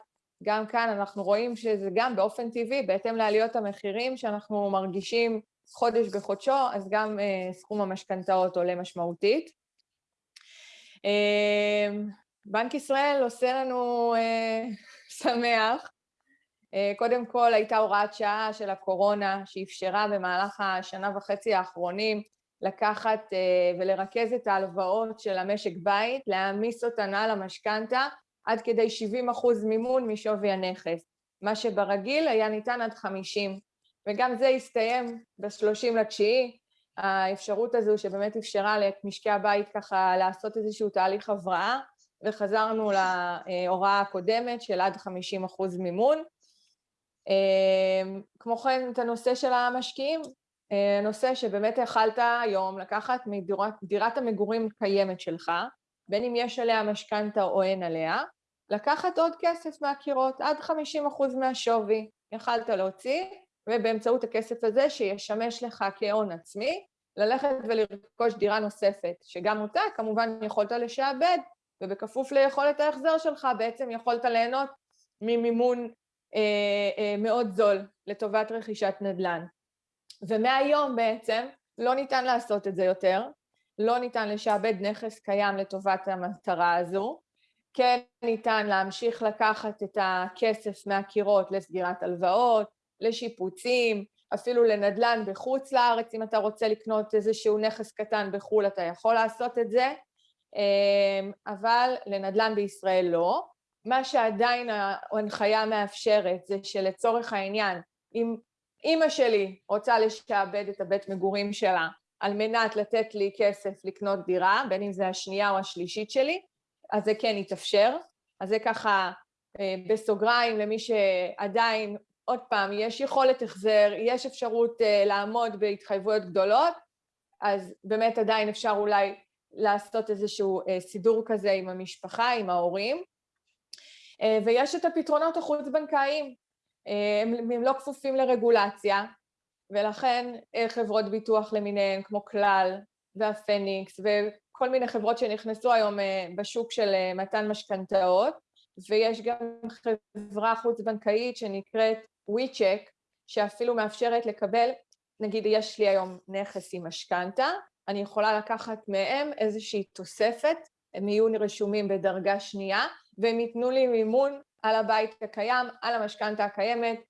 S2: גם כאן אנחנו רואים שזה גם באופן טבעי, בהתאם לעליות המחירים שאנחנו מרגישים חודש בחודשו, אז גם אה, סכום המשכנתאות עולה משמעותית. אה, בנק ישראל עושה לנו שמח, קודם כל הייתה הוראת שעה של הקורונה שאפשרה במהלך השנה וחצי האחרונים לקחת אה, ולרכז את ההלוואות של המשק בית, להעמיס אותן על המשכנתה עד כדי 70 אחוז מימון משווי הנכס, מה שברגיל היה ניתן עד 50, וגם זה הסתיים ב-30 לתשיעי, האפשרות הזו שבאמת אפשרה למשקי הבית ככה לעשות איזשהו תהליך הבראה, וחזרנו להוראה הקודמת של עד 50 אחוז מימון. כמו כן, את הנושא של המשקיעים, נושא שבאמת יכלת היום לקחת מדירת המגורים קיימת שלך, בין אם יש עליה משכנתה או אין עליה, לקחת עוד כסף מהקירות, עד 50% מהשווי, יכלת להוציא, ובאמצעות הכסף הזה שישמש לך כהון עצמי, ללכת ולרכוש דירה נוספת, שגם אותה כמובן יכולת לשעבד, ובכפוף ליכולת ההחזר שלך בעצם יכולת ליהנות ממימון אה, אה, מאוד זול לטובת רכישת נדל"ן. ומהיום בעצם לא ניתן לעשות את זה יותר, לא ניתן לשעבד נכס קיים לטובת המטרה הזו, כן ניתן להמשיך לקחת את הכסף מהקירות לסגירת הלוואות, לשיפוצים, אפילו לנדל"ן בחוץ לארץ, אם אתה רוצה לקנות איזשהו נכס קטן בחו"ל אתה יכול לעשות את זה, אה, אבל לנדל"ן בישראל לא. מה שעדיין ההנחיה מאפשרת זה שלצורך העניין, אם אימא שלי רוצה לשעבד את הבית מגורים שלה על מנת לתת לי כסף לקנות דירה, בין אם זה השנייה או השלישית שלי, אז זה כן יתאפשר. אז זה ככה בסוגריים למי שעדיין, עוד פעם, יש יכולת החזר, יש אפשרות לעמוד בהתחייבויות גדולות, אז באמת עדיין אפשר אולי לעשות איזשהו סידור כזה עם המשפחה, עם ההורים. ויש את הפתרונות החוץ-בנקאיים, הם, הם לא כפופים לרגולציה, ולכן חברות ביטוח למיניהן כמו כלל והפניקס וכל מיני חברות שנכנסו היום בשוק של מתן משכנתאות, ויש גם חברה חוץ-בנקאית שנקראת WeCheck, שאפילו מאפשרת לקבל, נגיד יש לי היום נכס עם משכנתה, אני יכולה לקחת מהם איזושהי תוספת, הם יהיו רשומים בדרגה שנייה, והם ייתנו לי מימון על הבית הקיים, על המשכנתה הקיימת,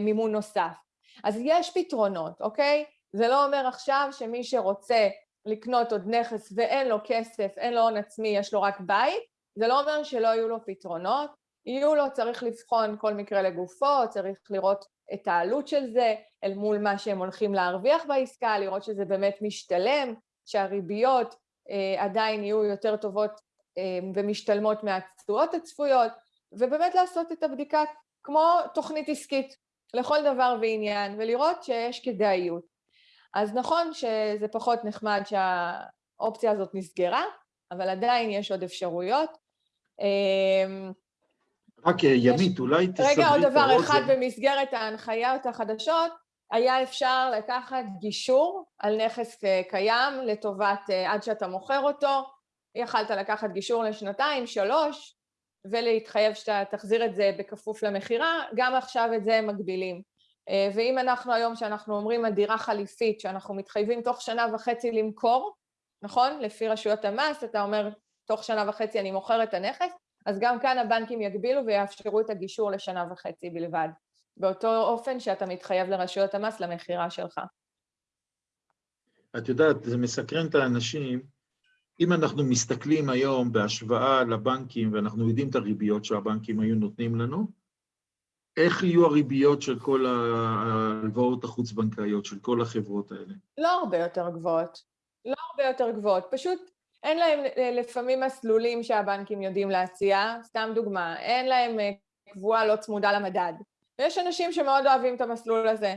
S2: מימון נוסף. אז יש פתרונות, אוקיי? זה לא אומר עכשיו שמי שרוצה לקנות עוד נכס ואין לו כסף, אין לו הון עצמי, יש לו רק בית, זה לא אומר שלא יהיו לו פתרונות, יהיו לו, צריך לבחון כל מקרה לגופו, צריך לראות את העלות של זה אל מול מה שהם הולכים להרוויח בעסקה, לראות שזה באמת משתלם, שהריביות אה, עדיין יהיו יותר טובות אה, ומשתלמות מהתשואות הצפויות, ובאמת לעשות את הבדיקה כמו תוכנית עסקית לכל דבר ועניין, ולראות שיש כדאיות. אז נכון שזה פחות נחמד שהאופציה הזאת נסגרה, אבל עדיין יש עוד אפשרויות.
S1: רק ימית, אולי תסברי את.
S2: רגע, עוד דבר אחד במסגרת ההנחיות החדשות, היה אפשר לקחת גישור על נכס קיים לטובת עד שאתה מוכר אותו, יכלת לקחת גישור לשנתיים, שלוש, ולהתחייב שאתה תחזיר את זה בכפוף למכירה, גם עכשיו את זה הם מגבילים. ואם אנחנו היום, שאנחנו אומרים על דירה חליפית, שאנחנו מתחייבים תוך שנה וחצי למכור, נכון? לפי רשויות המס, אתה אומר, תוך שנה וחצי אני מוכר את הנכס, אז גם כאן הבנקים יגבילו ויאפשרו את הגישור לשנה וחצי בלבד, באותו אופן שאתה מתחייב לרשויות המס למכירה שלך.
S1: את יודעת, זה מסקרן את האנשים, אם אנחנו מסתכלים היום בהשוואה לבנקים, ואנחנו יודעים את הריביות שהבנקים היו נותנים לנו, איך יהיו הריביות של כל ההלוואות החוץ-בנקאיות, של כל החברות האלה?
S2: לא הרבה יותר גבוהות. לא הרבה יותר גבוהות. פשוט אין להם אה, לפעמים מסלולים שהבנקים יודעים להציע, סתם דוגמה, אין להם אה, קבועה לא צמודה למדד. ויש אנשים שמאוד אוהבים את המסלול הזה.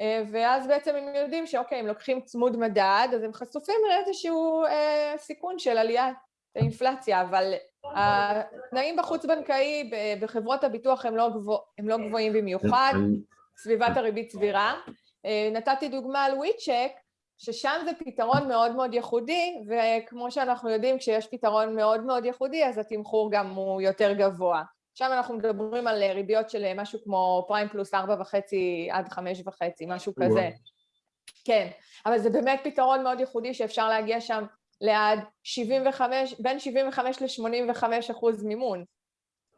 S2: אה, ואז בעצם הם יודעים שאוקיי, אם לוקחים צמוד מדד, אז הם חשופים לאיזשהו אה, סיכון של עליית האינפלציה, אבל התנאים בחוץ-בנקאי בחברות הביטוח הם לא, גבוה, הם לא גבוהים במיוחד, סביבת הריבית סבירה. אה, נתתי דוגמה על וויצ'ק, ששם זה פתרון מאוד מאוד ייחודי, וכמו שאנחנו יודעים, כשיש פתרון מאוד מאוד ייחודי, אז התמחור גם הוא יותר גבוה. שם אנחנו מדברים על ריביות של משהו כמו פריים פלוס ארבע וחצי עד חמש וחצי, משהו כזה. כן, אבל זה באמת פתרון מאוד ייחודי שאפשר להגיע שם לעד 75, בין 75 ל-85 אחוז מימון.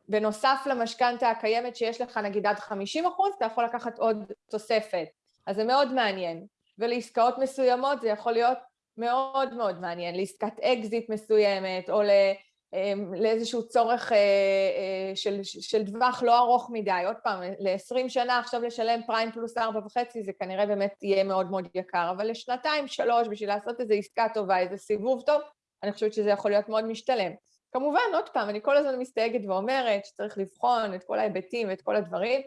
S2: בנוסף למשכנתה הקיימת שיש לך נגיד עד 50 אחוז, אתה יכול לקחת עוד תוספת. אז זה מאוד מעניין. ולעסקאות מסוימות זה יכול להיות מאוד מאוד מעניין, לעסקת אקזיט מסוימת, או אמ, לאיזשהו צורך אה, אה, של, של טווח לא ארוך מדי. עוד פעם, ל-20 שנה עכשיו לשלם פריים פלוס ארבע וחצי, זה כנראה באמת יהיה מאוד מאוד יקר, אבל לשנתיים, שלוש, בשביל לעשות איזו עסקה טובה, איזה סיבוב טוב, אני חושבת שזה יכול להיות מאוד משתלם. כמובן, עוד פעם, אני כל הזמן מסתייגת ואומרת שצריך לבחון את כל ההיבטים ואת כל הדברים,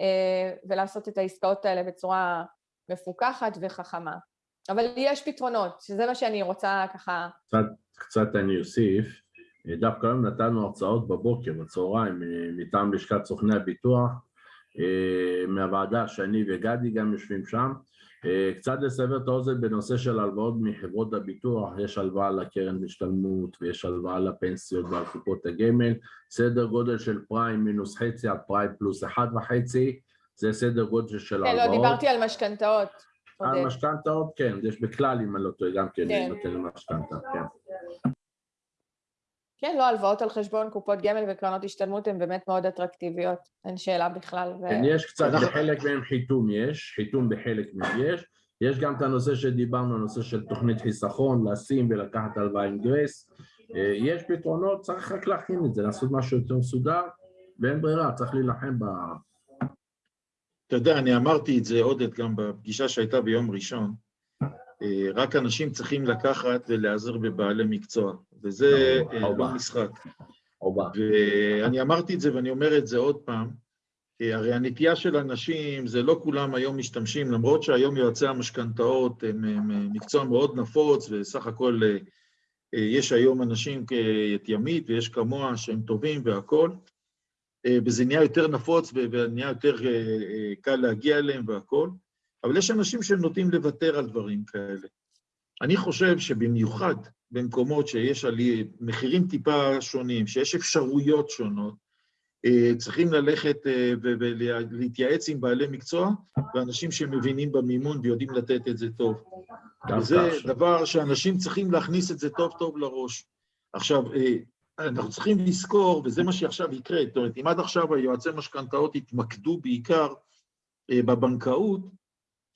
S2: אה, ולעשות את העסקאות האלה בצורה מפוקחת וחכמה. אבל יש פתרונות, שזה מה שאני רוצה ככה...
S4: קצת, קצת אני אוסיף. דווקא היום נתנו הרצאות בבוקר, בצהריים, מטעם לשכת סוכני הביטוח, מהוועדה שאני וגדי גם יושבים שם. קצת לסבר את האוזן בנושא של הלוואות מחברות הביטוח, יש הלוואה לקרן השתלמות ויש הלוואה לפנסיות ועל קופות הגמל, סדר גודל של פריים מינוס חצי עד פריים פלוס אחד וחצי, זה סדר גודל של הלוואות.
S2: כן, לא, דיברתי על משכנתאות.
S4: על משכנתאות, כן, יש בכלל, אם אני לא טועה, גם כן, כן. נותן למשכנתה, כן.
S2: כן, לא, הלוואות על חשבון קופות גמל וקרנות השתלמות הן באמת מאוד אטרקטיביות, אין שאלה בכלל. ו...
S4: כן, יש קצת, בחלק מהם חיתום יש, חיתום בחלק מהם יש, יש גם את הנושא שדיברנו, הנושא של תוכנית חיסכון, לשים ולקחת הלוואה עם גרייס, אה, יש פתרונות, צריך רק להכין את זה, לעשות משהו יותר מסודר, ואין ברירה, צריך להילחם ב...
S1: אתה יודע, אני אמרתי את זה, עודד, גם בפגישה שהייתה ביום ראשון, רק אנשים צריכים לקחת ולהיעזר בבעלי מקצוע, וזה אה, לא משחק. ואני אמרתי את זה ואני אומר את זה עוד פעם, אה, הרי הנטייה של אנשים, זה לא כולם היום משתמשים, למרות שהיום יועצי המשכנתאות הם, הם מקצוע מאוד נפוץ, וסך הכל יש היום אנשים כאת ימית ויש כמוה שהם טובים והכול, וזה נהיה יותר נפוץ ונהיה יותר קל להגיע אליהם והכול. אבל יש אנשים שנוטים לוותר על דברים כאלה. אני חושב שבמיוחד במקומות שיש עלי מחירים טיפה שונים, שיש אפשרויות שונות, אה, צריכים ללכת אה, ולהתייעץ עם בעלי מקצוע ואנשים שמבינים במימון ויודעים לתת את זה טוב. וזה דבר שאנשים צריכים להכניס את זה טוב טוב לראש. עכשיו, אה, אנחנו צריכים לזכור, וזה מה שעכשיו יקרה, זאת אומרת, אם עד עכשיו היועצי משכנתאות התמקדו בעיקר בבנקאות,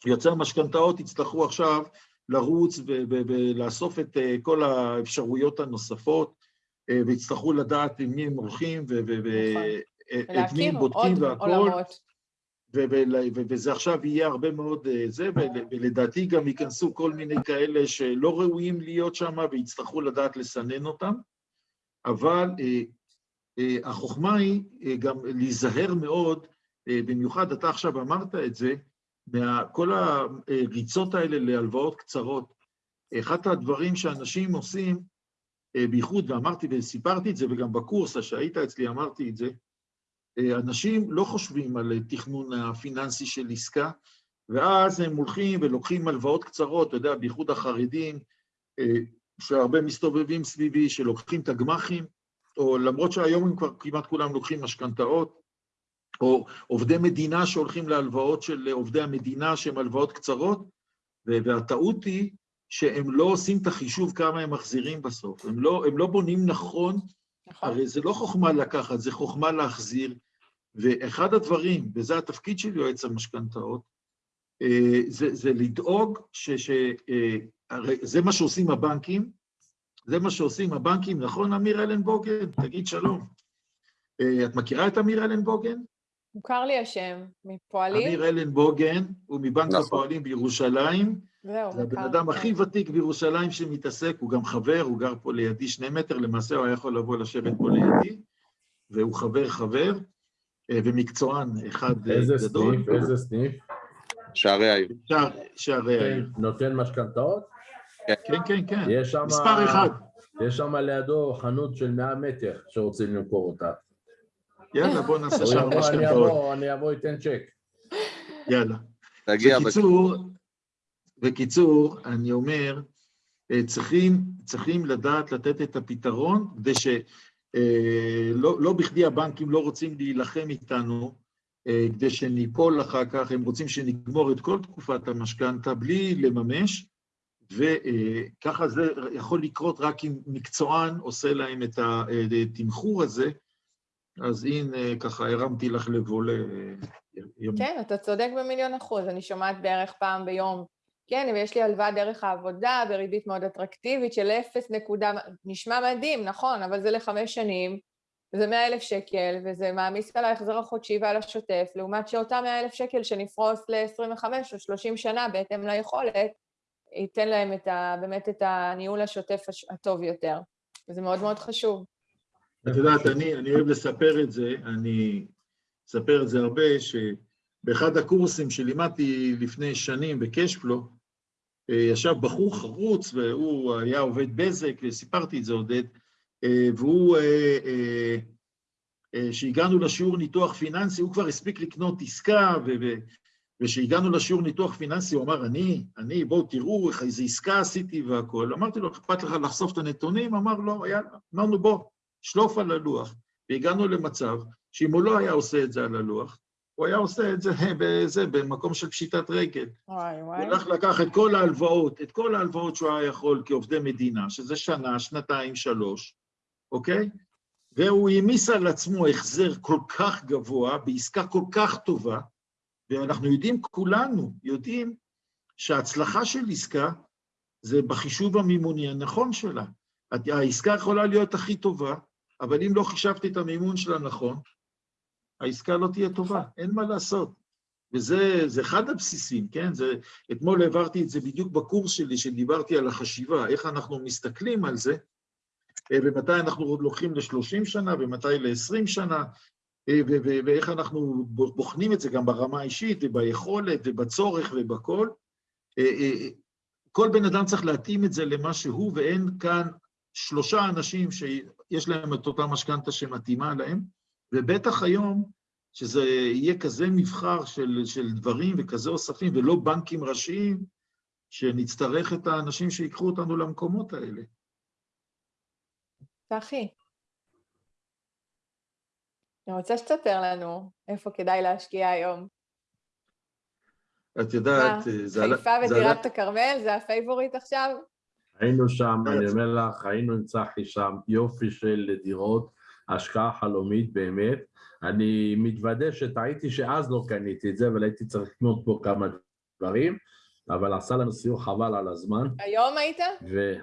S1: יוצר משכנתאות יצטרכו עכשיו לרוץ ולאסוף את אה, כל האפשרויות הנוספות, אה, ויצטרכו לדעת עם מי הם הולכים ואת מי הם בודקים והכול. וזה עכשיו יהיה הרבה מאוד אה, זה, ולדעתי גם ייכנסו כל מיני כאלה שלא ראויים להיות שם ויצטרכו לדעת לסנן אותם, אבל החוכמה היא גם להיזהר מאוד, במיוחד אתה עכשיו אמרת את זה, מכל הריצות האלה להלוואות קצרות. אחד הדברים שאנשים עושים, אה, בייחוד, ואמרתי וסיפרתי את זה, וגם בקורס שהיית אצלי אמרתי את זה, אה, אנשים לא חושבים על תכנון הפיננסי של עסקה, ואז הם הולכים ולוקחים הלוואות קצרות, אתה יודע, בייחוד החרדים, אה, שהרבה מסתובבים סביבי, שלוקחים את הגמחים, או למרות שהיום הם כבר כמעט כולם לוקחים משכנתאות, או עובדי מדינה שהולכים להלוואות של עובדי המדינה שהן הלוואות קצרות, והטעות היא שהם לא עושים את החישוב כמה הם מחזירים בסוף. הם לא, הם לא בונים נכון, נכון, הרי זה לא חוכמה לקחת, זה חוכמה להחזיר. ואחד הדברים, וזה התפקיד של יועץ המשכנתאות, אה, זה, זה לדאוג ש... ש אה, הרי זה מה שעושים הבנקים, זה מה שעושים הבנקים, נכון, אמיר אלנבוגן? תגיד שלום. אה, את מכירה את אמיר אלנבוגן?
S2: מוכר לי השם, מפועלים?
S1: אמיר אלנבוגן, הוא מבנק
S5: נכון.
S1: הפועלים בירושלים.
S2: זהו,
S1: זה הבן אדם
S2: כן.
S1: הכי ותיק בירושלים שמתעסק, הוא גם חבר, הוא גר פה לידי שני מטר, למעשה הוא היה יכול לבוא לשבת פה לידי, והוא חבר חבר, אה, ומקצוען אחד אה,
S4: איזה
S1: גדול.
S4: סניף, איזה סניף?
S5: שערי העיר.
S1: שער- שערי העיר.
S4: נותן משכנתאות?
S1: כן, כן, כן.
S4: יש שם...
S1: מספר אחד.
S4: יש שם לידו חנות של 100 מטר שרוצים למכור אותה.
S1: יאללה, בוא נעשה שם משכנתאות.
S4: אבוא, אני אבוא, אתן צ'ק.
S1: יאללה.
S5: תגיע,
S1: בקיצור, בקיצור, אני אומר, אה, צריכים, צריכים לדעת לתת את הפתרון, כדי שלא לא בכדי הבנקים לא רוצים להילחם איתנו, אה, כדי שניפול אחר כך, הם רוצים שנגמור את כל תקופת המשכנתה בלי לממש, וככה זה יכול לקרות רק אם מקצוען עושה להם את התמחור הזה, אז הנה, ככה הרמתי לך לבולה.
S2: כן, אתה צודק במיליון אחוז, אני שומעת בערך פעם ביום. כן, ויש לי הלוואה דרך העבודה בריבית מאוד אטרקטיבית של 0 נקודה, נשמע מדהים, נכון, אבל זה לחמש שנים, וזה 100 אלף שקל, וזה מעמיס על ההחזר החודשי ועל השוטף, לעומת שאותם 100 אלף שקל שנפרוס ל-25 או 30 שנה בהתאם ליכולת, ייתן להם את ה, באמת את הניהול השוטף הש- הטוב יותר. וזה מאוד מאוד חשוב.
S1: את יודעת, אני, אני אוהב לספר את זה, אני אספר את זה הרבה, שבאחד הקורסים שלימדתי לפני שנים בקשפלו, אה, ישב בחור חרוץ, והוא היה עובד בזק, וסיפרתי את זה, עודד, אה, והוא, אה, כשהגענו לשיעור ניתוח פיננסי, הוא כבר הספיק לקנות עסקה, וכשהגענו לשיעור ניתוח פיננסי, הוא אמר, אני, אני, בואו תראו איך איזה עסקה עשיתי והכול. אמרתי לו, אכפת לך לחשוף את הנתונים? אמר, לא, יאללה. אמרנו, בוא, שלוף על הלוח. והגענו למצב שאם הוא לא היה עושה את זה על הלוח, הוא היה עושה את זה בזה, במקום של פשיטת רגל.
S2: וואי
S1: הוא
S2: וואי.
S1: הולך לקח את כל ההלוואות, את כל ההלוואות שהוא היה יכול כעובדי מדינה, שזה שנה, שנתיים, שלוש, אוקיי? והוא העמיס על עצמו החזר כל כך גבוה, בעסקה כל כך טובה, ואנחנו יודעים, כולנו יודעים, שההצלחה של עסקה זה בחישוב המימוני הנכון שלה. העסקה יכולה להיות הכי טובה, אבל אם לא חישבתי את המימון שלה נכון, העסקה לא תהיה טובה, אין מה לעשות. וזה זה אחד הבסיסים, כן? זה, אתמול העברתי את זה בדיוק בקורס שלי, שדיברתי על החשיבה, איך אנחנו מסתכלים על זה, אה, ומתי אנחנו עוד לוקחים ל-30 שנה, ומתי ל-20 שנה, אה, ואיך אנחנו בוחנים את זה גם ברמה האישית, וביכולת, ובצורך, ובכל. אה, כל בן אדם צריך להתאים את זה למה שהוא, ואין כאן שלושה אנשים שיש להם את אותה משכנתה שמתאימה להם, ובטח היום, שזה יהיה כזה מבחר של, של דברים וכזה אוספים, ולא בנקים ראשיים, שנצטרך את האנשים שיקחו אותנו למקומות האלה.
S2: צחי, אני רוצה שתספר לנו איפה כדאי להשקיע היום.
S1: את יודעת,
S2: מה,
S1: זה.
S2: חיפה וטירת הכרמל, זה ה favorite עכשיו?
S4: היינו שם,
S1: כן.
S4: אני אומר לך, היינו עם צחי שם, יופי של דירות, השקעה חלומית באמת. אני מתוודה שטעיתי שאז לא קניתי את זה, אבל הייתי צריך לקנות פה כמה דברים, אבל עשה לנו סיור חבל על הזמן,
S2: היום היית?
S4: ו...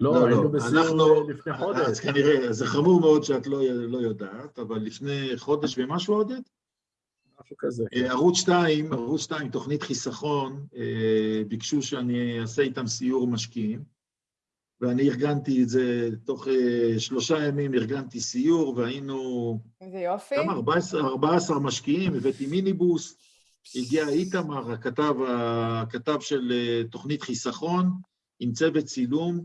S1: לא,
S4: לא,
S1: לא,
S4: היינו בסיור
S1: אנחנו-
S4: לפני
S1: אז
S4: חודש.
S1: כנראה, זה חמור מאוד שאת לא, לא יודעת, אבל לפני חודש ומשהו, עודד?
S4: משהו כזה.
S1: אה, ערוץ 2, ערוץ 2, תוכנית חיסכון, אה, ביקשו שאני אעשה איתם סיור משקיעים, ואני ארגנתי את זה, תוך אה, שלושה ימים ארגנתי סיור, והיינו
S2: איזה יופי.
S1: כמה? 14, 14 משקיעים, הבאתי מיניבוס, הגיע איתמר, הכתב, הכתב של אה, תוכנית חיסכון, עם צוות צילום,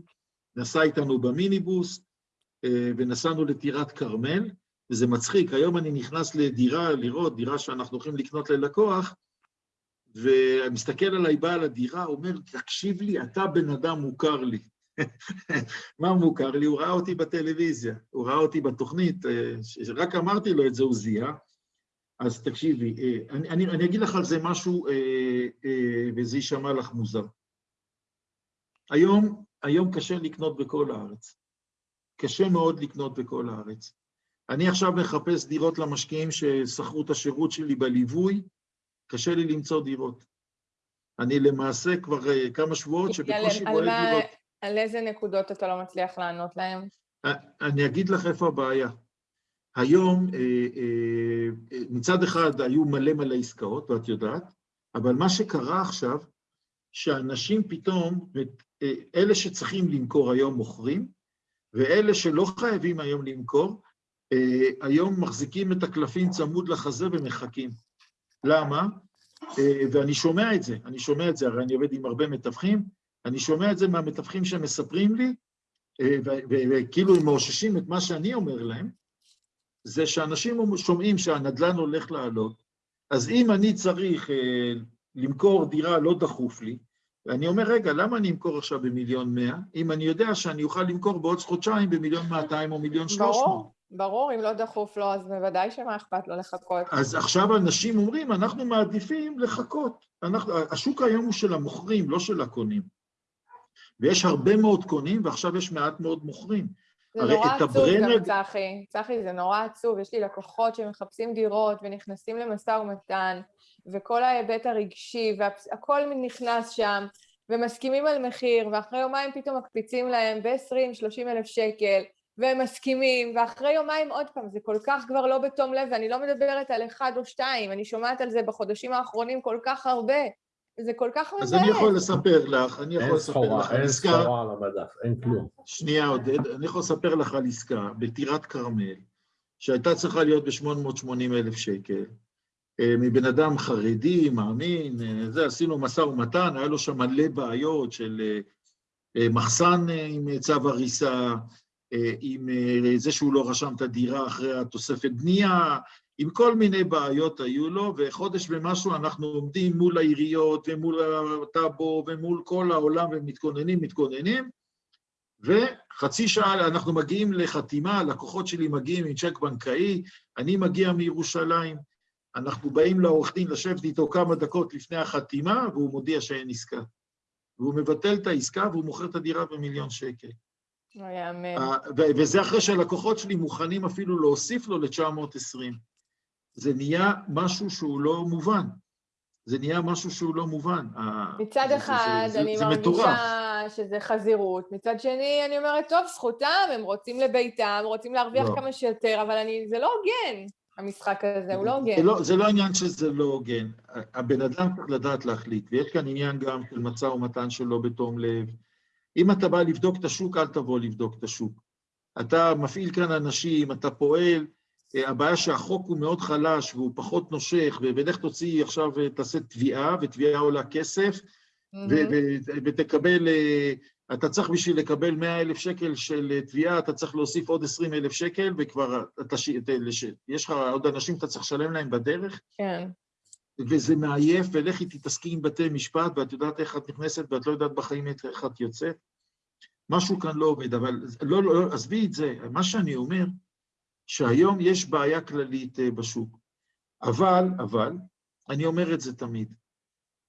S1: נסע איתנו במיניבוס, אה, ונסענו לטירת כרמל, וזה מצחיק, היום אני נכנס לדירה, לראות, דירה שאנחנו הולכים לקנות ללקוח, ומסתכל עליי בעל הדירה, אומר, תקשיב לי, אתה בן אדם מוכר לי. מה מוכר לי? הוא ראה אותי בטלוויזיה, הוא ראה אותי בתוכנית, אה, רק אמרתי לו את זה, הוא זיהה. אז תקשיבי, אה, אני, אני, אני אגיד לך על זה משהו, אה, וזה יישמע לך מוזר. היום, היום קשה לקנות בכל הארץ. קשה מאוד לקנות בכל הארץ. אני עכשיו מחפש דירות למשקיעים ששכרו את השירות שלי בליווי, קשה לי למצוא דירות. אני למעשה כבר כמה שבועות שבקושי רואה דירות.
S2: על איזה נקודות אתה לא מצליח לענות להם?
S1: אני אגיד לך איפה הבעיה. היום, אה, אה, מצד אחד היו מלא מלא עסקאות, ואת יודעת, אבל מה שקרה עכשיו, שאנשים פתאום, אה, אלה שצריכים למכור היום מוכרים, ואלה שלא חייבים היום למכור, אה, היום מחזיקים את הקלפים צמוד לחזה ומחכים. למה? אה, ואני שומע את זה, אני שומע את זה, הרי אני עובד עם הרבה מתווכים, אני שומע את זה מהמתווכים שמספרים לי, אה, וכאילו הם מאוששים את מה שאני אומר להם, זה שאנשים שומעים שהנדל"ן הולך לעלות, אז אם אני צריך למכור דירה לא דחוף לי, ואני אומר, רגע, למה אני אמכור עכשיו במיליון מאה, אם אני יודע שאני אוכל למכור בעוד חודשיים במיליון מאתיים או מיליון שלוש מאות?
S2: ברור, ברור, אם לא דחוף לו, אז בוודאי שמה אכפת לו לחכות.
S1: אז עכשיו אנשים אומרים, אנחנו מעדיפים לחכות. אנחנו, השוק היום הוא של המוכרים, לא של הקונים. ויש הרבה מאוד קונים, ועכשיו יש מעט מאוד מוכרים.
S2: זה נורא עצוב
S1: הברנר-
S2: גם, צחי. צחי, זה נורא עצוב. יש לי לקוחות שמחפשים דירות ונכנסים למשא ומתן, וכל ההיבט הרגשי, והכל נכנס שם, ומסכימים על מחיר, ואחרי יומיים פתאום מקפיצים להם ב-20-30 אלף שקל, והם מסכימים, ואחרי יומיים עוד פעם, זה כל כך כבר לא בתום לב, ואני לא מדברת על אחד או שתיים, אני שומעת על זה בחודשים האחרונים כל כך הרבה. זה כל כך מבאס.
S1: אז אני יכול לספר לך, אני יכול
S4: אין
S1: לספר לך על
S4: אין
S1: עסקה,
S4: סחורה על המדף, אין כלום.
S1: שנייה עודד, אני יכול לספר לך על עסקה בטירת כרמל, שהייתה צריכה להיות ב-880 אלף שקל, אה, מבן אדם חרדי, מאמין, אה, זה, עשינו משא ומתן, היה לו שם מלא בעיות של אה, מחסן עם צו הריסה, עם זה שהוא לא רשם את הדירה אחרי התוספת בנייה, עם כל מיני בעיות היו לו, וחודש ומשהו אנחנו עומדים מול העיריות ומול הטאבו ומול כל העולם ומתכוננים, מתכוננים, וחצי שעה אנחנו מגיעים לחתימה, הלקוחות שלי מגיעים עם צ'ק בנקאי, אני מגיע מירושלים, אנחנו באים לעורך דין לשבת איתו כמה דקות לפני החתימה, והוא מודיע שאין עסקה. והוא מבטל את העסקה והוא מוכר את הדירה במיליון שקל.
S2: לא יאמן.
S1: וזה אחרי שהלקוחות שלי מוכנים אפילו להוסיף לו ל-920. זה נהיה משהו שהוא לא מובן. זה נהיה משהו שהוא לא מובן.
S2: מצד
S1: זה-
S2: אחד,
S1: זה- זה-
S2: אני
S1: זה מטורף.
S2: מרגישה שזה חזירות, מצד שני, אני אומרת, טוב, זכותם, הם רוצים לביתם, רוצים להרוויח
S1: לא.
S2: כמה שיותר, אבל אני, זה לא הוגן, המשחק הזה, הוא לא הוגן.
S1: זה לא, זה לא עניין שזה לא הוגן. הבן אדם צריך לדעת להחליט, ויש כאן עניין גם של משא ומתן שלא בתום לב. אם אתה בא לבדוק את השוק, אל תבוא לבדוק את השוק. אתה מפעיל כאן אנשים, אתה פועל, הבעיה שהחוק הוא מאוד חלש והוא פחות נושך, ולך תוציא עכשיו, אה, תעשה תביעה, ותביעה עולה כסף, ותקבל, אה, אתה צריך בשביל לקבל 100 אלף שקל של אה, תביעה, אתה צריך להוסיף עוד 20 אלף שקל, וכבר אתה, יש לך עוד אנשים שאתה צריך לשלם להם בדרך,
S2: כן.
S1: וזה מעייף, ולכי תתעסקי עם בתי משפט, ואת יודעת איך את נכנסת, ואת לא יודעת בחיים איך את יוצאת. משהו כאן לא עובד, אבל לא, לא, עזבי את זה. מה שאני אומר, שהיום יש בעיה כללית אה, בשוק. אבל, אבל, אני אומר את זה תמיד,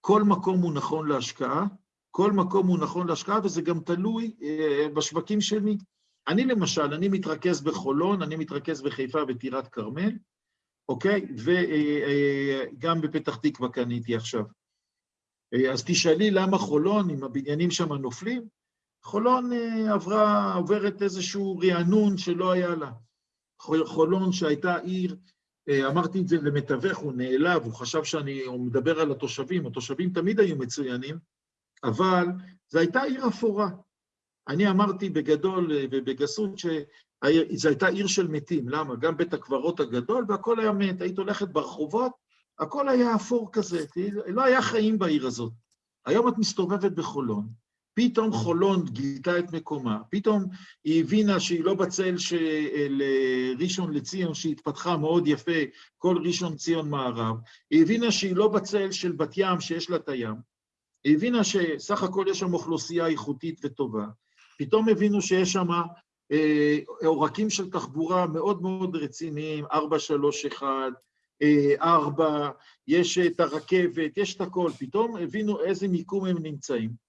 S1: כל מקום הוא נכון להשקעה, כל מקום הוא נכון להשקעה, וזה גם תלוי אה, בשווקים שלי. אני למשל, אני מתרכז בחולון, אני מתרכז בחיפה וטירת כרמל, אוקיי? וגם בפתח תקווה קניתי עכשיו. אה, אז תשאלי למה חולון, אם הבניינים שם נופלים? חולון אה, עברה, עוברת איזשהו רענון שלא היה לה. חול- חולון שהייתה עיר, אה, אמרתי את זה למתווך, הוא נעלב, הוא חשב שאני הוא מדבר על התושבים, התושבים תמיד היו מצוינים, אבל זו הייתה עיר אפורה. אני אמרתי בגדול אה, ובגסות שזו הייתה עיר של מתים, למה? גם בית הקברות הגדול והכל היה מת, היית הולכת ברחובות, הכל היה אפור כזה, לא היה חיים בעיר הזאת. היום את מסתובבת בחולון, פתאום חולון גילתה את מקומה, פתאום היא הבינה שהיא לא בצל של ראשון לציון, שהתפתחה מאוד יפה, כל ראשון ציון מערב, היא הבינה שהיא לא בצל של בת ים שיש לה את הים, היא הבינה שסך הכל יש שם אוכלוסייה איכותית וטובה, פתאום הבינו שיש שם אה, עורקים של תחבורה מאוד מאוד רציניים, 431, אה, 4, יש את הרכבת, יש את הכל, פתאום הבינו איזה מיקום הם נמצאים.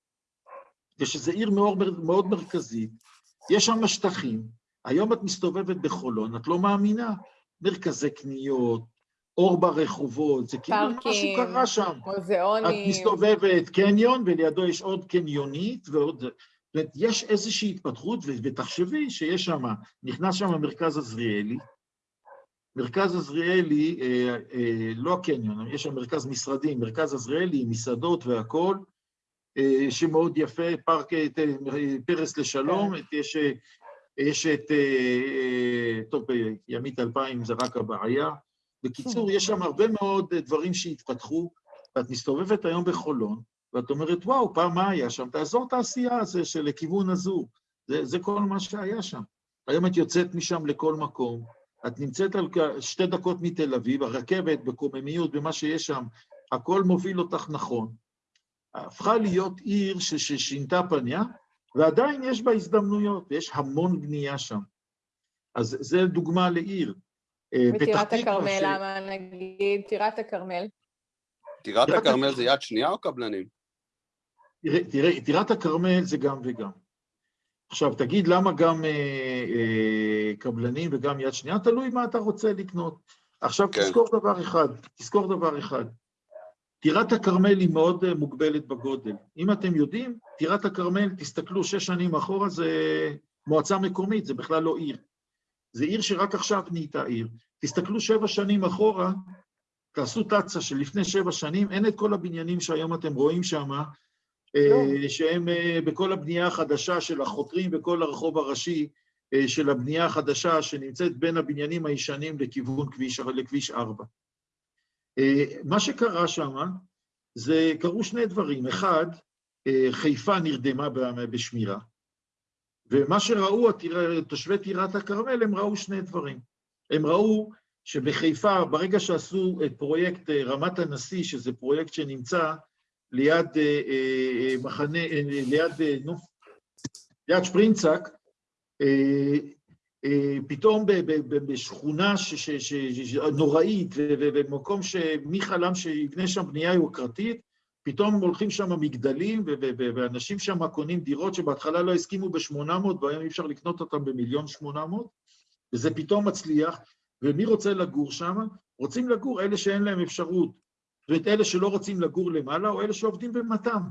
S1: ושזו עיר מאוד, מאוד מרכזית, יש שם שטחים, היום את מסתובבת בחולון, את לא מאמינה, מרכזי קניות, אור ברחובות, זה כאילו משהו קרה שם. את
S2: מוזיאונים.
S1: מסתובבת קניון, ולידו יש עוד קניונית, ועוד... זאת אומרת, יש איזושהי התפתחות, ותחשבי שיש שם, נכנס שם המרכז עזריאלי, מרכז עזריאלי, אה, אה, לא הקניון, יש שם מרכז משרדים, מרכז עזריאלי, מסעדות והכול, שמאוד יפה, פארק אה, אה, פרס לשלום,
S2: כן.
S1: יש, אה, יש את, אה, אה, טוב, אה, ימית 2000 זה רק הבעיה. בקיצור, יש שם הרבה מאוד אה, דברים שהתפתחו, ואת מסתובבת היום בחולון, ואת אומרת, וואו, פעם מה היה שם? את האזור תעשייה הזה של לכיוון הזו. זה, זה כל מה שהיה שם. היום את יוצאת משם לכל מקום, את נמצאת על שתי דקות מתל אביב, הרכבת בקוממיות, במה שיש שם, הכל מוביל אותך נכון. הפכה להיות עיר ששינתה פניה, ועדיין יש בה הזדמנויות, ויש המון בנייה שם. אז זה דוגמה לעיר. אה,
S2: וטירת
S1: תקווה
S2: הכרמל,
S1: ש-
S2: למה נגיד טירת הכרמל?
S5: טירת הכרמל
S1: הכ-
S5: זה יד שנייה או קבלנים?
S1: תראה, תראה, טירת הכרמל זה גם וגם. עכשיו, תגיד למה גם אה, אה, קבלנים וגם יד שנייה? תלוי מה אתה רוצה לקנות. עכשיו,
S5: כן.
S1: תזכור דבר אחד, תזכור דבר אחד. טירת הכרמל היא מאוד אה, מוגבלת בגודל. אם אתם יודעים, טירת הכרמל, תסתכלו שש שנים אחורה, זה מועצה מקומית, זה בכלל לא עיר. זה עיר שרק עכשיו נהייתה עיר. תסתכלו שבע שנים אחורה, תעשו תצ"א שלפני שבע שנים, אין את כל הבניינים שהיום אתם רואים שם, אה, שהם אה, בכל הבנייה החדשה של החותרים בכל הרחוב הראשי של הבנייה החדשה שנמצאת בין הבניינים הישנים לכיוון כביש, לכביש 4. אה, מה שקרה שם, זה, קרו שני דברים. אחד, אה, חיפה נרדמה בשמירה, ומה שראו תושבי טירת הכרמל, הם ראו שני דברים. הם ראו שבחיפה, ברגע שעשו את פרויקט אה, רמת הנשיא, שזה פרויקט שנמצא ליד מחנה, ליד, אה, נו, ליד שפרינצק, פתאום בשכונה נוראית, ובמקום שמי חלם שיבנה שם בנייה יוקרתית, פתאום הולכים שם מגדלים, ואנשים שם קונים דירות שבהתחלה לא הסכימו ב-800, והיום אי אפשר לקנות אותם במיליון 800, וזה פתאום מצליח, ומי רוצה לגור שם? רוצים לגור אלה שאין להם אפשרות. ואת אלה שלא רוצים לגור למעלה, או אלה שעובדים במתם.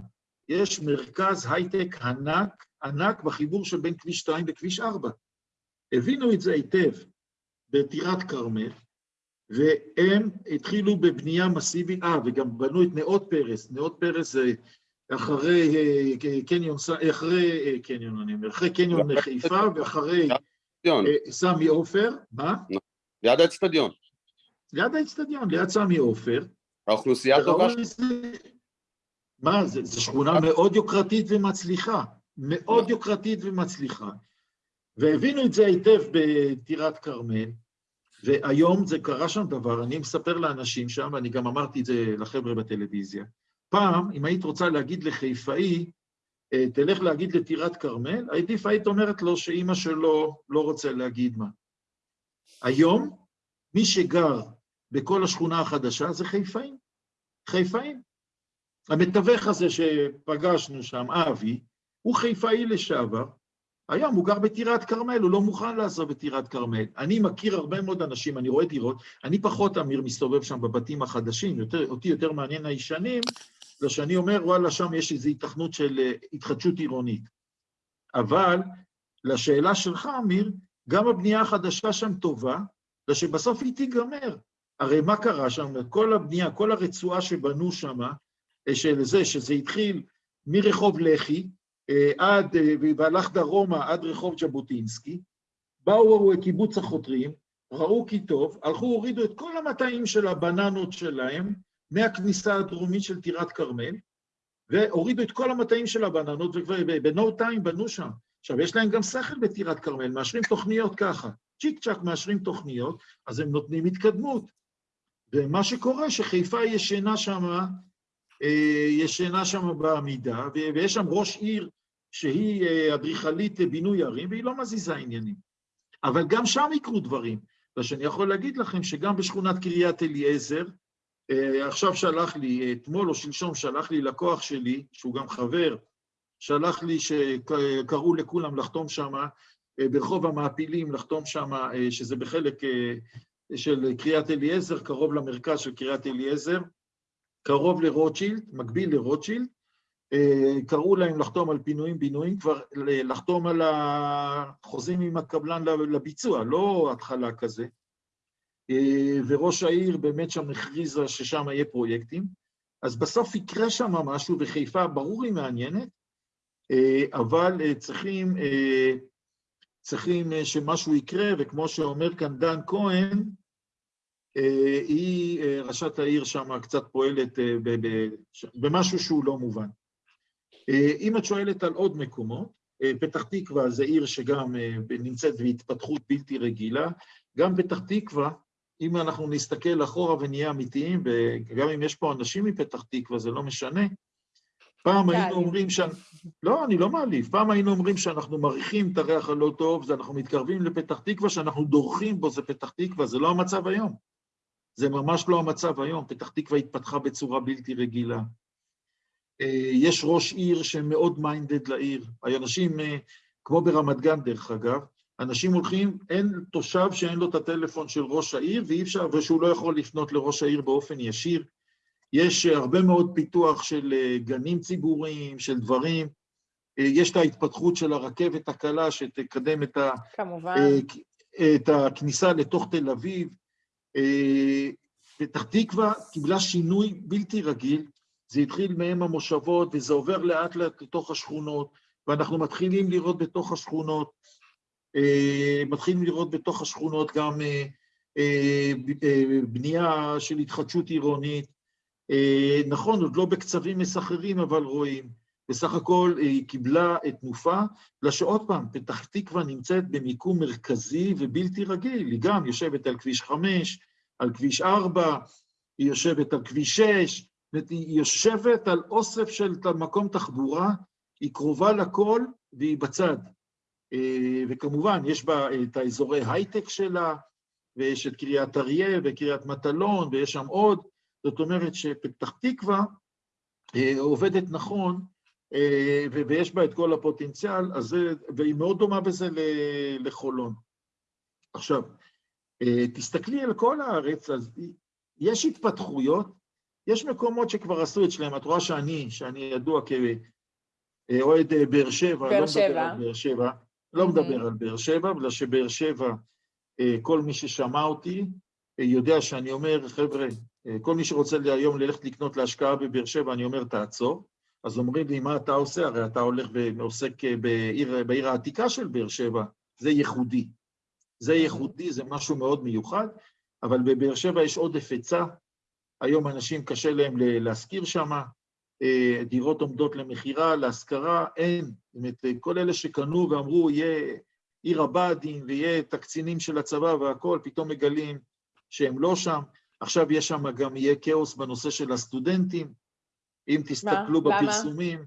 S1: יש מרכז הייטק ענק, ענק בחיבור שבין כביש 2 לכביש 4. הבינו את זה היטב בטירת כרמל, והם התחילו בבנייה מסיבית, אה, וגם בנו את נאות פרס. נאות פרס זה אחרי אה, קניון, ס- אחרי אה, קניון, אני אומר, אחרי קניון חיפה ואחרי אה, סמי עופר, מה?
S5: ליד האצטדיון.
S1: ליד האצטדיון, ליד סמי עופר.
S5: האוכלוסייה טובה
S1: מה, זה, זו שכונה מאוד יוקרתית ומצליחה, מאוד יוקרתית ומצליחה. והבינו את זה היטב בטירת כרמל, והיום זה קרה שם דבר, אני מספר לאנשים שם, ואני גם אמרתי את זה לחבר'ה בטלוויזיה. פעם, אם היית רוצה להגיד לחיפאי, אה, תלך להגיד לטירת כרמל, עדיף היית אומרת לו שאימא שלו לא רוצה להגיד מה. היום, מי שגר בכל השכונה החדשה זה חיפאים. חיפאים. המתווך הזה שפגשנו שם, אבי, הוא חיפאי לשעבר, היום הוא גר בטירת כרמל, הוא לא מוכן לעזוב את טירת כרמל. אני מכיר הרבה מאוד אנשים, אני רואה דירות, אני פחות, אמיר, מסתובב שם בבתים החדשים, יותר, אותי יותר מעניין הישנים, זה שאני אומר, וואלה, שם יש איזו התכנות של אה, התחדשות עירונית. אבל לשאלה שלך, אמיר, גם הבנייה החדשה שם טובה, זה שבסוף היא תיגמר. הרי מה קרה שם? כל הבנייה, כל הרצועה שבנו שם, אה, של זה, שזה התחיל מרחוב לח"י, עד, אה, והלך דרומה עד רחוב ז'בוטינסקי, באו קיבוץ החותרים, ראו כי טוב, הלכו, הורידו את כל המטעים של הבננות שלהם מהכניסה הדרומית של טירת כרמל, והורידו את כל המטעים של הבננות, ובנו טיים בנו שם. עכשיו, יש להם גם שכל בטירת כרמל, מאשרים תוכניות ככה. צ'יק צ'אק מאשרים תוכניות, אז הם נותנים התקדמות. ומה שקורה, שחיפה ישנה שם, אה, ישנה שם בעמידה, ויש שם ראש עיר שהיא אה, אדריכלית בינוי ערים, והיא לא מזיזה עניינים. אבל גם שם יקרו דברים. ושאני יכול להגיד לכם שגם בשכונת קריית אליעזר, אה, עכשיו שלח לי, אתמול או שלשום שלח לי לקוח שלי, שהוא גם חבר, שלח לי שקראו לכולם לחתום שם, ברחוב המעפילים, לחתום שם, שזה בחלק אה, של קריית אליעזר, קרוב למרכז של קריית אליעזר, קרוב לרוטשילד, מקביל לרוטשילד, אה, קראו להם לחתום על פינויים-בינויים, כבר לחתום על החוזים עם הקבלן לביצוע, לא התחלה כזה. אה, וראש העיר באמת שם הכריזה ששם יהיה פרויקטים, אז בסוף יקרה שם משהו, וחיפה ברור היא מעניינת, אה, אבל אה, צריכים, אה, צריכים אה, שמשהו יקרה, וכמו שאומר כאן דן כהן, אה, היא, אה, ראשת העיר שם קצת פועלת אה, במשהו שהוא לא מובן. אה, אם את שואלת על עוד מקומות, אה, פתח תקווה זה עיר שגם אה, נמצאת בהתפתחות בלתי רגילה, גם פתח תקווה, אם אנחנו נסתכל אחורה ונהיה אמיתיים, וגם אם יש פה אנשים מפתח תקווה, זה לא משנה, פעם היינו
S2: תעליב.
S1: אומרים ש... לא, אני לא מעליב. פעם היינו אומרים שאנחנו מריחים את הריח הלא טוב, אנחנו מתקרבים לפתח תקווה, שאנחנו דורכים בו, זה פתח תקווה, זה לא המצב היום. זה ממש לא המצב היום, פתח תקווה התפתחה בצורה בלתי רגילה. אה, יש ראש עיר שמאוד מיינדד לעיר. אנשים, אה, כמו ברמת גן דרך אגב, אנשים הולכים, אין תושב שאין לו את הטלפון של ראש העיר, ואי אפשר, ושהוא לא יכול לפנות לראש העיר באופן ישיר. יש אה, הרבה מאוד פיתוח של גנים ציבוריים, של דברים. יש את ההתפתחות של הרכבת הקלה שתקדם את, ה,
S2: כמובן.
S1: את הכניסה לתוך תל אביב. פתח תקווה קיבלה שינוי בלתי רגיל, זה התחיל מהם המושבות וזה עובר לאט לאט לתוך השכונות, ואנחנו מתחילים לראות בתוך השכונות, אה, מתחילים לראות בתוך השכונות גם אה, אה, בנייה של התחדשות עירונית. נכון, עוד לא בקצבים מסחררים, אבל רואים. בסך הכל היא קיבלה תנופה, בגלל שעוד פעם, פתח תקווה נמצאת במיקום מרכזי ובלתי רגיל, היא גם יושבת על כביש 5, על כביש 4, היא יושבת על כביש 6, זאת אומרת, היא יושבת על אוסף של מקום תחבורה, היא קרובה לכל והיא בצד. אה, וכמובן, יש בה את האזורי הייטק שלה, ויש את קריית אריה וקריית מטלון, ויש שם עוד. זאת אומרת שפתח תקווה אה, עובדת נכון, אה, ויש בה את כל הפוטנציאל, אז והיא מאוד דומה בזה לחולון. עכשיו, אה, תסתכלי על כל הארץ, אז יש התפתחויות, יש מקומות שכבר עשו את שלהם, את רואה שאני, שאני ידוע כאוהד אה, באר שבע,
S2: באר
S1: לא מדבר
S2: שבע.
S1: על באר שבע, לא. מדבר על באר שבע, בגלל שבאר שבע, אה, כל מי ששמע אותי אה, יודע שאני אומר, חבר'ה, אה, כל מי שרוצה היום ללכת לקנות להשקעה בבאר שבע, אני אומר, תעצור. אז אומרים לי, מה אתה עושה? הרי אתה הולך ועוסק אה, בעיר, בעיר העתיקה של באר שבע, זה ייחודי. זה ייחודי, זה משהו מאוד מיוחד, אבל בבאר שבע יש עודף היצע, היום אנשים קשה להם להשכיר שם, דירות עומדות למכירה, להשכרה, אין. זאת אומרת, כל אלה שקנו ואמרו, יהיה עיר הבה"דים ויהיה את הקצינים של הצבא והכול, פתאום מגלים שהם לא שם. עכשיו יש שם גם, יהיה כאוס בנושא של הסטודנטים. אם תסתכלו
S2: למה?
S1: בפרסומים,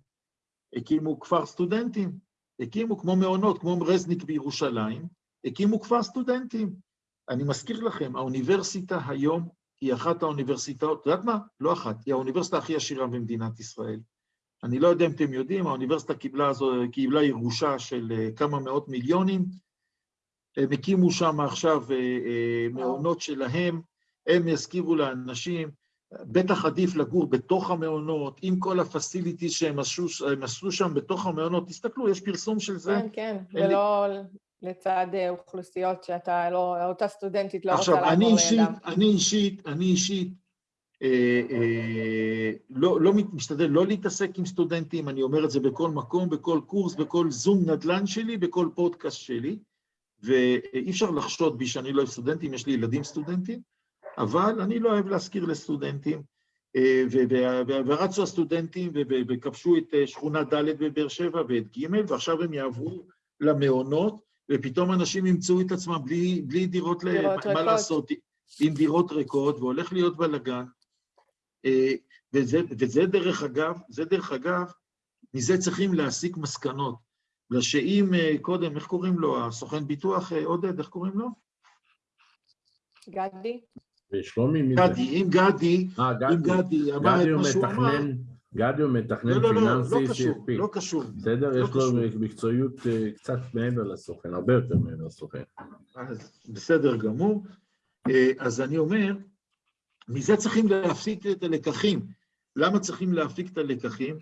S1: הקימו כפר סטודנטים, הקימו כמו מעונות, כמו רזניק בירושלים, הקימו כפר סטודנטים. אני מזכיר לכם, האוניברסיטה היום היא אחת האוניברסיטאות, את יודעת מה? לא אחת, היא האוניברסיטה הכי עשירה במדינת ישראל. אני לא יודע אם אתם יודעים, האוניברסיטה קיבלה, זו, קיבלה ירושה של אה, כמה מאות מיליונים, הם הקימו שם עכשיו אה, אה, מעונות שלהם, הם יזכירו לאנשים, בטח עדיף לגור בתוך המעונות, עם כל הפסיליטיז שהם עשו, עשו שם בתוך המעונות, תסתכלו, יש פרסום של זה.
S2: כן, כן,
S1: אין לי-
S2: ולא לצד אה, אוכלוסיות שאתה לא, אותה סטודנטית לא רוצה
S1: עכשיו, אני
S2: לעבור לידם.
S1: אני אישית, אני אישית, אה, אה, לא, לא משתדל לא להתעסק עם סטודנטים, אני אומר את זה בכל מקום, בכל קורס, בכל זום נדל"ן שלי, בכל פודקאסט שלי, ואי אפשר לחשוד בי שאני לא אוהב סטודנטים, יש לי ילדים סטודנטים, אבל אני לא אוהב להשכיר לסטודנטים, אה, ורצו הסטודנטים וכבשו את אה, שכונה ד' בבאר שבע ואת ג', ועכשיו הם יעברו למעונות, ופתאום אנשים ימצאו את עצמם בלי, בלי דירות, ל-
S2: דירות
S1: מה
S2: ריקות.
S1: לעשות, עם דירות ריקות, והולך להיות בלאגן. אה, וזה, וזה דרך אגב, זה דרך אגב, מזה צריכים להסיק מסקנות. בגלל שאם אה, קודם, איך קוראים לו, הסוכן ביטוח, אה, עודד, איך קוראים לו?
S2: גדי?
S4: ושלומי מי זה?
S1: גדי, אם גדי,
S4: אה,
S1: אם
S4: גדי.
S1: גדי אמר
S4: גדי
S1: את מה שהוא אמר,
S4: מתכנן, גדי הוא מתכנן
S1: לא, לא, לא, לא
S4: פיננסי
S1: קשור,
S4: CFP.
S1: לא קשור.
S4: בסדר?
S1: לא
S4: יש לו
S1: קשור.
S4: מקצועיות אה, קצת מעבר לסוכן, הרבה יותר מעבר לסוכן.
S1: אז בסדר גמור. אה, אז אני אומר, מזה צריכים להפיק את הלקחים. למה צריכים להפיק את הלקחים?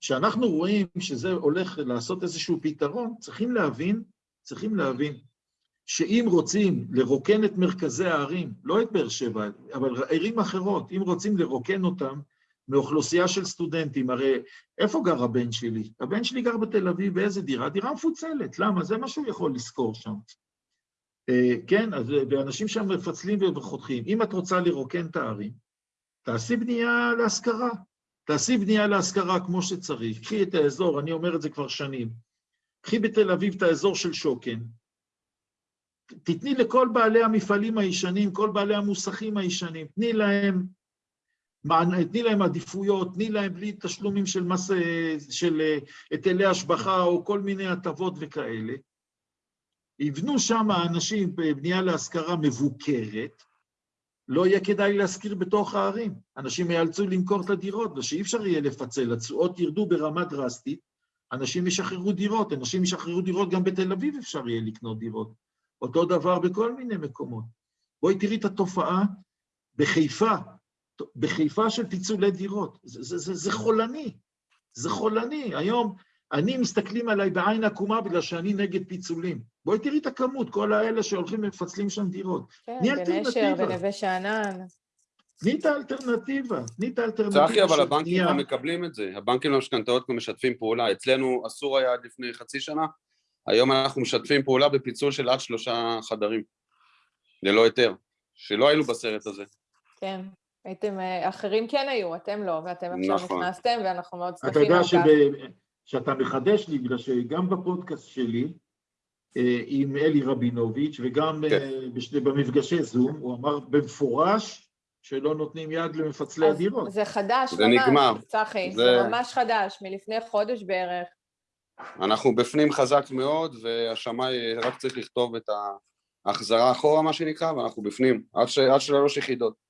S1: כשאנחנו רואים שזה הולך לעשות איזשהו פתרון, צריכים להבין, צריכים להבין שאם רוצים לרוקן את מרכזי הערים, לא את באר שבע, אבל ערים אחרות, אם רוצים לרוקן אותם מאוכלוסייה של סטודנטים, הרי איפה גר הבן שלי? הבן שלי גר בתל אביב, באיזה דירה? דירה מפוצלת, למה? זה מה שהוא יכול לשכור שם. אה, כן, אז, ואנשים שם מפצלים וחותכים. אם את רוצה לרוקן את הערים, תעשי בנייה להשכרה. תעשי בנייה להשכרה כמו שצריך. קחי את האזור, אני אומר את זה כבר שנים. קחי בתל אביב את האזור של שוקן, תתני לכל בעלי המפעלים הישנים, כל בעלי המוסכים הישנים, תני להם, תני להם עדיפויות, תני להם בלי תשלומים של מס, של היטלי השבחה או כל מיני הטבות וכאלה. יבנו שם אנשים בבנייה להשכרה מבוקרת, לא יהיה כדאי להשכיר בתוך הערים. אנשים ייאלצו למכור את הדירות, ושאי אפשר יהיה לפצל, התשואות ירדו ברמה דרסטית, אנשים ישחררו דירות, אנשים ישחררו דירות, גם בתל אביב אפשר יהיה לקנות דירות. אותו דבר בכל מיני מקומות. בואי תראי את התופעה בחיפה, בחיפה של פיצולי דירות. זה, זה, זה, זה חולני, זה חולני. היום אני מסתכלים עליי בעין עקומה בגלל שאני נגד פיצולים. בואי תראי את הכמות, כל האלה שהולכים ומפצלים שם דירות.
S2: כן, בנשר, בנווה שאנן.
S1: תני את האלטרנטיבה, תני את האלטרנטיבה
S5: צחי, אבל הבנקים לא מקבלים את זה. הבנקים למשכנתאות כבר משתפים פעולה. אצלנו אסור היה עד לפני חצי שנה, היום אנחנו משתפים פעולה בפיצול של עד שלושה חדרים, ללא היתר, שלא היינו בסרט הזה.
S2: כן, הייתם, אה, אחרים כן היו, אתם לא, ואתם עכשיו נכון. נכנסתם, ואנחנו מאוד שמחים
S1: על כך. אתה יודע שאתה מחדש לי, בגלל שגם בפודקאסט שלי, אה, עם אלי רבינוביץ', וגם כן. אה, במפגשי זום, הוא אמר במפורש שלא נותנים יד למפצלי הדירות.
S2: זה חדש
S5: זה ממש, נגמר.
S2: צחי, זה... זה ממש חדש, מלפני חודש בערך.
S5: אנחנו בפנים חזק מאוד, והשמאי רק צריך לכתוב את ההחזרה אחורה, מה שנקרא, ואנחנו בפנים, עד, ש... עד שלוש יחידות.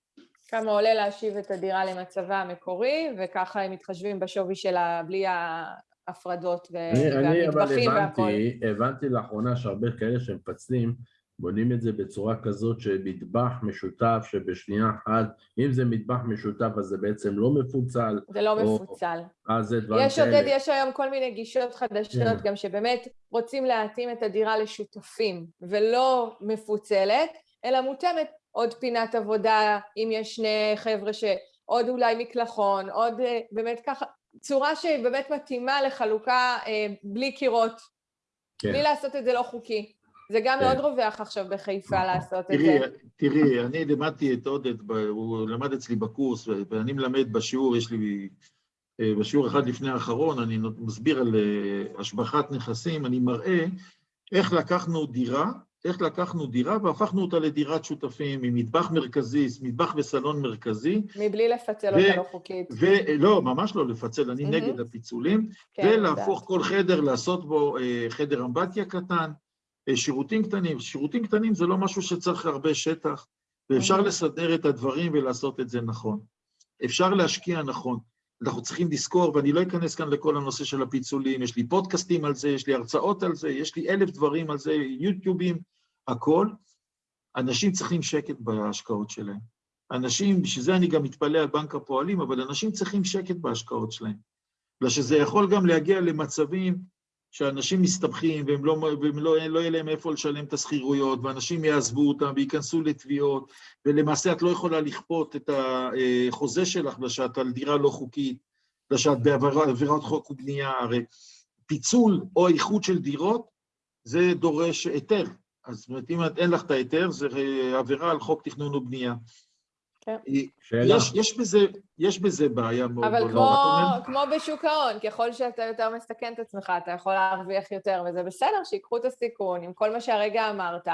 S2: כמה עולה להשיב את הדירה למצבה המקורי, וככה הם מתחשבים בשווי שלה בלי ההפרדות והמטבחים והכל.
S4: אני אבל הבנתי, הבנתי לאחרונה שהרבה כאלה שמפצלים, בונים את זה בצורה כזאת שמטבח משותף שבשנייה אחת, אם זה מטבח משותף אז זה בעצם לא מפוצל.
S2: זה לא או, מפוצל.
S4: אז זה דברים
S2: יש עודד, יש היום כל מיני גישות חדשות yeah. כן. גם שבאמת רוצים להתאים את הדירה לשותפים ולא מפוצלת, אלא מותאמת עוד פינת עבודה, אם יש שני חבר'ה שעוד אולי מקלחון, עוד אה, באמת ככה, צורה שהיא באמת מתאימה לחלוקה אה, בלי קירות, כן. בלי לעשות את זה לא חוקי. זה גם מאוד כן. רווח עכשיו בחיפה נכון. לעשות את זה.
S1: תראי, אני לימדתי את עודד, הוא למד אצלי בקורס, ואני מלמד בשיעור, יש לי, אה, בשיעור אחד לפני האחרון, אני מסביר על השבחת נכסים, אני מראה איך לקחנו דירה, איך לקחנו דירה והפכנו אותה לדירת שותפים עם מטבח מרכזי, מטבח וסלון מרכזי.
S2: מבלי לפצל אותה לא חוקית.
S1: לא, ממש לא לפצל, אני נגד הפיצולים. כן, ולהפוך כל חדר, לעשות בו אה, חדר אמבטיה קטן, אה, שירותים קטנים. שירותים קטנים זה לא משהו שצריך הרבה שטח, ואפשר לסדר את הדברים ולעשות את זה נכון. אפשר להשקיע נכון. אנחנו צריכים לזכור, ואני לא אכנס כאן לכל הנושא של הפיצולים, יש לי פודקאסטים על זה, יש לי הרצאות על זה, יש לי אלף דברים על זה, יוטיובים, הכל. אנשים צריכים שקט בהשקעות שלהם. אנשים, בשביל זה אני גם מתפלא על בנק הפועלים, אבל אנשים צריכים שקט בהשקעות שלהם. בגלל שזה יכול גם להגיע למצבים שאנשים מסתבכים והם לא, והם לא, לא יהיה להם איפה לשלם את השכירויות, ואנשים יעזבו אותם וייכנסו לתביעות, ולמעשה את לא יכולה לכפות את החוזה שלך בגלל שאת על דירה לא חוקית, בגלל שאת בעבירת חוק ובנייה, הרי פיצול או איחוד של דירות, זה דורש היתר. אז זאת אומרת, אם אין לך את ההיתר, זה עבירה על חוק תכנון ובנייה.
S2: כן.
S1: יש, יש, בזה, יש בזה בעיה מאוד
S2: גדולה. אבל כמו, כמו בשוק ההון, ככל שאתה יותר מסכן את עצמך, אתה יכול להרוויח יותר, וזה בסדר שיקחו את הסיכון עם כל מה שהרגע אמרת,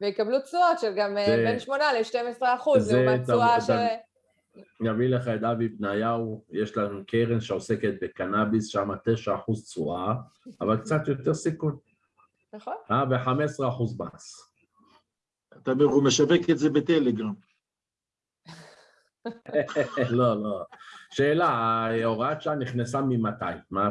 S2: ויקבלו תשואות של גם אה, זה, בין 8 ל-12 אחוז, לעומת תשואה של...
S4: אני אביא לך את אבי בניהו, יש לנו קרן שעוסקת בקנאביס, שם 9 אחוז תשואה, אבל קצת יותר סיכון.
S2: נכון.
S4: אה, ו-15 אחוז מס.
S1: אתה אומר, הוא משווק את זה בטלגרם.
S4: לא, לא. שאלה, הוראת שעה נכנסה ממתי?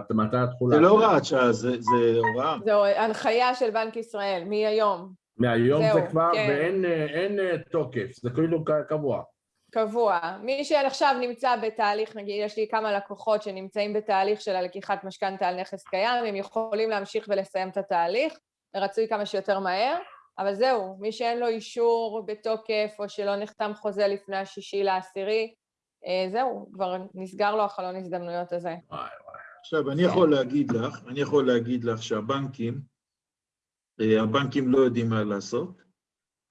S4: מתי התחולה?
S1: זה לא הוראת שעה, זה הוראה.
S2: זו הנחיה של בנק ישראל, מהיום.
S4: מהיום זה כבר, כן. ואין אה, תוקף, זה כאילו קבוע.
S2: קבוע. מי שעכשיו נמצא בתהליך, נגיד, יש לי כמה לקוחות שנמצאים בתהליך של הלקיחת משכנתה על נכס קיים, הם יכולים להמשיך ולסיים את התהליך, רצוי כמה שיותר מהר, אבל זהו, מי שאין לו אישור בתוקף, או שלא נחתם חוזה לפני השישי לעשירי, אה, זהו, כבר נסגר לו החלון הזדמנויות הזה.
S4: וואי וואי.
S1: עכשיו, אני יכול להגיד לך, אני יכול להגיד לך שהבנקים, אה, הבנקים לא יודעים מה לעשות.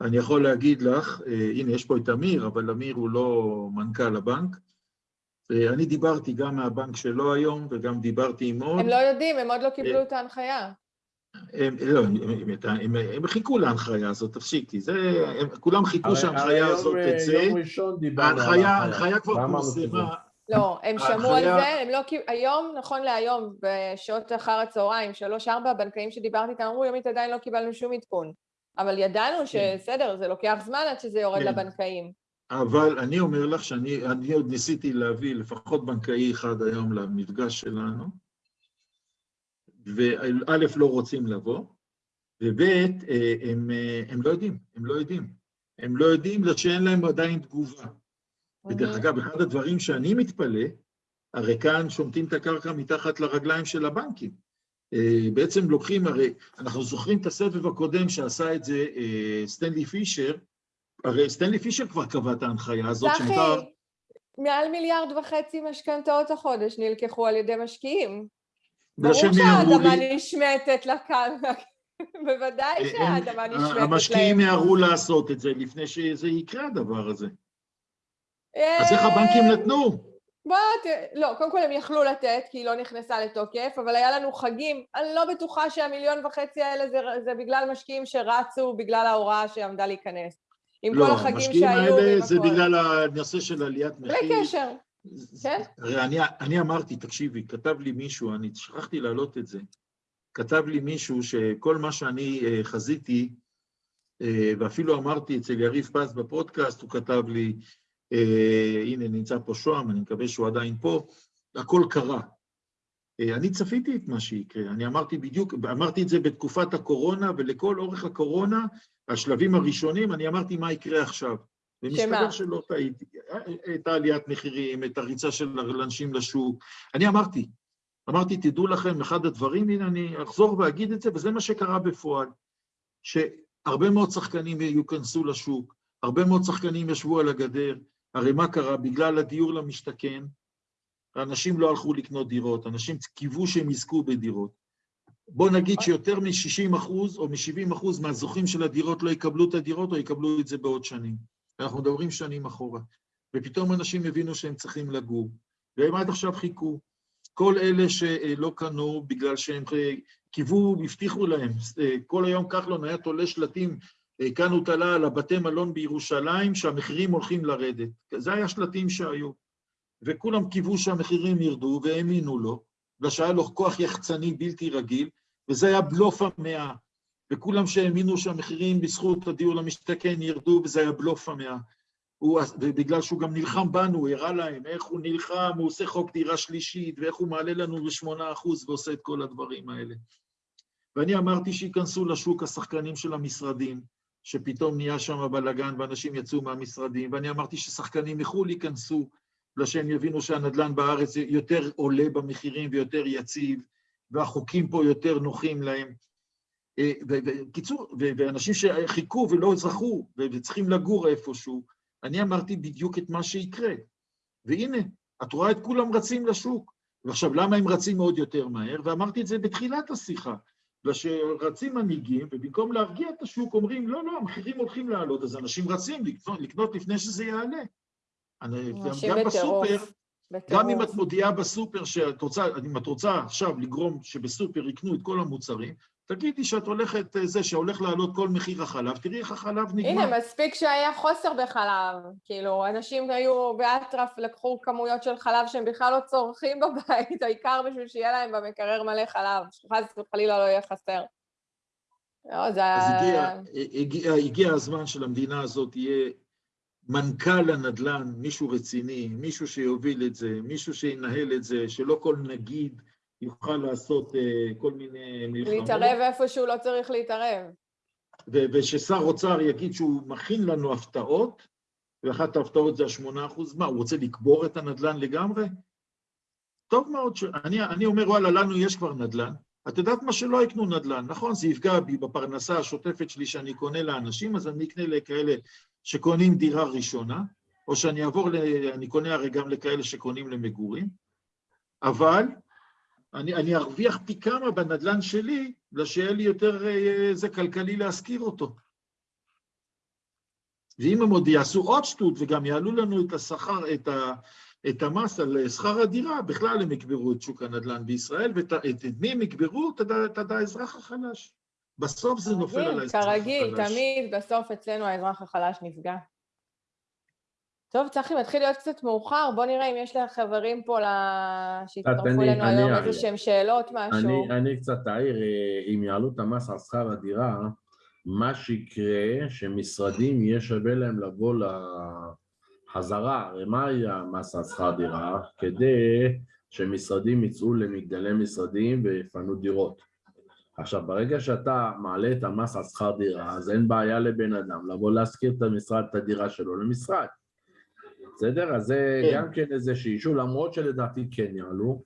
S1: אני יכול להגיד לך, אה, הנה, יש פה את אמיר, אבל אמיר הוא לא מנכ"ל הבנק. אני דיברתי גם מהבנק שלו היום, וגם דיברתי עם עוד.
S2: הם לא יודעים, הם עוד לא קיבלו את ההנחיה.
S1: הם, לא, הם, הם, הם, הם חיכו להנחיה הזאת, תפסיקי. זה, הם, כולם חיכו שההנחיה הזאת
S4: אה,
S1: תצא.
S4: יום ראשון דיברנו על
S1: ההנחיה,
S4: ההנחיה.
S1: כבר פורסמה.
S2: לא, הם שמעו על זה, הם לא קיבלו, היום, נכון להיום, בשעות אחר הצהריים, שלוש-ארבע, הבנקאים שדיברתי איתם אמרו, יומית עדיין לא קיבלנו שום עדכון. אבל ידענו שבסדר, זה לוקח זמן עד שזה יורד
S1: כן.
S2: לבנקאים.
S1: אבל אני אומר לך שאני אני עוד ניסיתי להביא לפחות בנקאי אחד היום למפגש שלנו, וא', לא רוצים לבוא, וב', אה, הם, אה, הם לא יודעים, הם לא יודעים. הם לא יודעים שאין להם עדיין תגובה. ודרך אגב, אחד הדברים שאני מתפלא, הרי כאן שומטים את הקרקע מתחת לרגליים של הבנקים. אה, בעצם לוקחים, הרי אנחנו זוכרים את הסבב הקודם שעשה את זה סטנלי פישר, הרי סטנלי פישר כבר קבע את ההנחיה הזאת, שמותר...
S2: מעל מיליארד וחצי משכנתאות החודש נלקחו על ידי משקיעים. ברור שהאדמה נשמטת לכאן, בוודאי
S1: הם-
S2: שהאדמה נשמטת להם.
S1: המשקיעים יערו לעשות את זה לפני שזה יקרה, הדבר הזה.
S2: אה,
S1: אז איך הבנקים נתנו?
S2: בוא, ת... לא, קודם כל הם יכלו לתת, כי היא לא נכנסה לתוקף, אבל היה לנו חגים. אני לא בטוחה שהמיליון וחצי האלה זה, זה בגלל משקיעים שרצו בגלל ההוראה שעמדה להיכנס. עם כל
S1: לא,
S2: החגים
S1: המשקיעים
S2: שהיו ועם
S1: האלה זה
S2: הכל.
S1: בגלל הנושא של עליית מחיר.
S2: בלי קשר. כן.
S1: הרי אני, אני אמרתי, תקשיבי, כתב לי מישהו, אני שכחתי להעלות את זה, כתב לי מישהו שכל מה שאני אה, חזיתי, אה, ואפילו אמרתי אצל יריב פז בפודקאסט, הוא כתב לי, אה, הנה נמצא פה שוהם, אני מקווה שהוא עדיין פה, הכל קרה. אני צפיתי את מה שיקרה, אני אמרתי בדיוק, אמרתי את זה בתקופת הקורונה, ולכל אורך הקורונה, השלבים הראשונים, אני אמרתי מה יקרה עכשיו. ומסתבר? שלא טעיתי. את העליית מחירים, את הריצה של אנשים לשוק. אני אמרתי, אמרתי, תדעו לכם, אחד הדברים, הנה אני אחזור ואגיד את זה, וזה מה שקרה בפועל, שהרבה מאוד שחקנים ייכנסו לשוק, הרבה מאוד שחקנים ישבו על הגדר, הרי מה קרה? בגלל הדיור למשתכן, אנשים לא הלכו לקנות דירות, אנשים קיוו שהם יזכו בדירות. בוא נגיד שיותר מ-60 אחוז או מ-70 אחוז מהזוכים של הדירות לא יקבלו את הדירות או יקבלו את זה בעוד שנים. אנחנו מדברים שנים אחורה. ופתאום אנשים הבינו שהם צריכים לגור, והם עד עכשיו חיכו. כל אלה שלא קנו בגלל שהם קיוו, הבטיחו להם, כל היום כחלון היה תולה שלטים, כאן הוא תלה על הבתי מלון בירושלים, שהמחירים הולכים לרדת. זה היה שלטים שהיו. וכולם קיוו שהמחירים ירדו, והאמינו לו, ושהיה לו כוח יחצני בלתי רגיל, וזה היה בלוף המאה. וכולם שהאמינו שהמחירים בזכות הדיור למשתכן ירדו, וזה היה בלוף המאה. הוא, ובגלל שהוא גם נלחם בנו, הוא הראה להם איך הוא נלחם, הוא עושה חוק דירה שלישית, ואיך הוא מעלה לנו בשמונה אחוז ועושה את כל הדברים האלה. ואני אמרתי שייכנסו לשוק השחקנים של המשרדים, שפתאום נהיה שם בלאגן ואנשים יצאו מהמשרדים, ואני אמרתי ששחקנים מחו"ל ייכנסו, בגלל שהם יבינו שהנדל"ן בארץ יותר עולה במחירים ויותר יציב, והחוקים פה יותר נוחים להם. בקיצור, ואנשים שחיכו ולא זכו, וצריכים לגור איפשהו, אני אמרתי בדיוק את מה שיקרה. והנה, את רואה את כולם רצים לשוק. ועכשיו, למה הם רצים מאוד יותר מהר? ואמרתי את זה בתחילת השיחה. ושרצים מנהיגים, ובמקום להרגיע את השוק, אומרים, לא, לא, המחירים הולכים לעלות, אז אנשים רצים לקנות, לקנות לפני שזה יעלה. גם בסופר, גם אם את מודיעה בסופר שאת רוצה, אם את רוצה עכשיו לגרום שבסופר יקנו את כל המוצרים, תגידי שאת הולכת, זה שהולך לעלות כל מחיר החלב, תראי איך החלב נגמר.
S2: הנה, מספיק שהיה חוסר בחלב. כאילו, אנשים היו באטרף, לקחו כמויות של חלב שהם בכלל לא צורכים בבית, העיקר בשביל שיהיה להם במקרר מלא חלב, שחס וחלילה לא יהיה חסר. לא, זה...
S1: אז הגיע, הגיע, הגיע הזמן שלמדינה הזאת יהיה מנכ"ל הנדל"ן, מישהו רציני, מישהו שיוביל את זה, מישהו שינהל את זה, שלא כל נגיד יוכל לעשות uh, כל מיני מלחמות.
S2: להתערב איפה שהוא לא צריך להתערב.
S1: וששר אוצר יגיד שהוא מכין לנו הפתעות, ואחת ההפתעות זה השמונה אחוז, מה, הוא רוצה לקבור את הנדל"ן לגמרי? טוב מאוד, ש... אני, אני אומר, וואלה, לנו יש כבר נדל"ן, את יודעת מה שלא יקנו נדל"ן, נכון? זה יפגע בי בפרנסה השוטפת שלי שאני קונה לאנשים, אז אני אקנה לכאלה שקונים דירה ראשונה, או שאני אעבור, ל... אני קונה הרי גם לכאלה שקונים למגורים, אבל אני, אני ארוויח פי כמה בנדל"ן שלי, בגלל שיהיה לי יותר איזה כלכלי להשכיר אותו. ואם הם עוד יעשו עוד שטות וגם יעלו לנו את השכר, את, ה, את המס על שכר הדירה, בכלל הם יקברו את שוק הנדל"ן בישראל, ואת את מי הם יקברו? את האזרח החלש. בסוף זה נופל על האזרח החלש.
S2: כרגיל, תמיד בסוף אצלנו האזרח החלש נפגע. טוב, צחי, מתחיל להיות קצת מאוחר, בוא נראה אם יש לך חברים פה שהצטרפו אלינו היום איזה שהם שאלות, משהו.
S4: אני, אני קצת אעיר, אם יעלו את המס על שכר הדירה, מה שיקרה, שמשרדים יהיה שווה להם לבוא לחזרה, הרי מה היה המס על שכר דירה? כדי שמשרדים יצאו למגדלי משרדים ויפנו דירות. עכשיו, ברגע שאתה מעלה את המס על שכר דירה, אז אין בעיה לבן אדם לבוא להשכיר את המשרד, את הדירה שלו למשרד. בסדר? אז זה
S1: כן.
S4: גם כן איזה שישהו, למרות שלדעתי כן יעלו,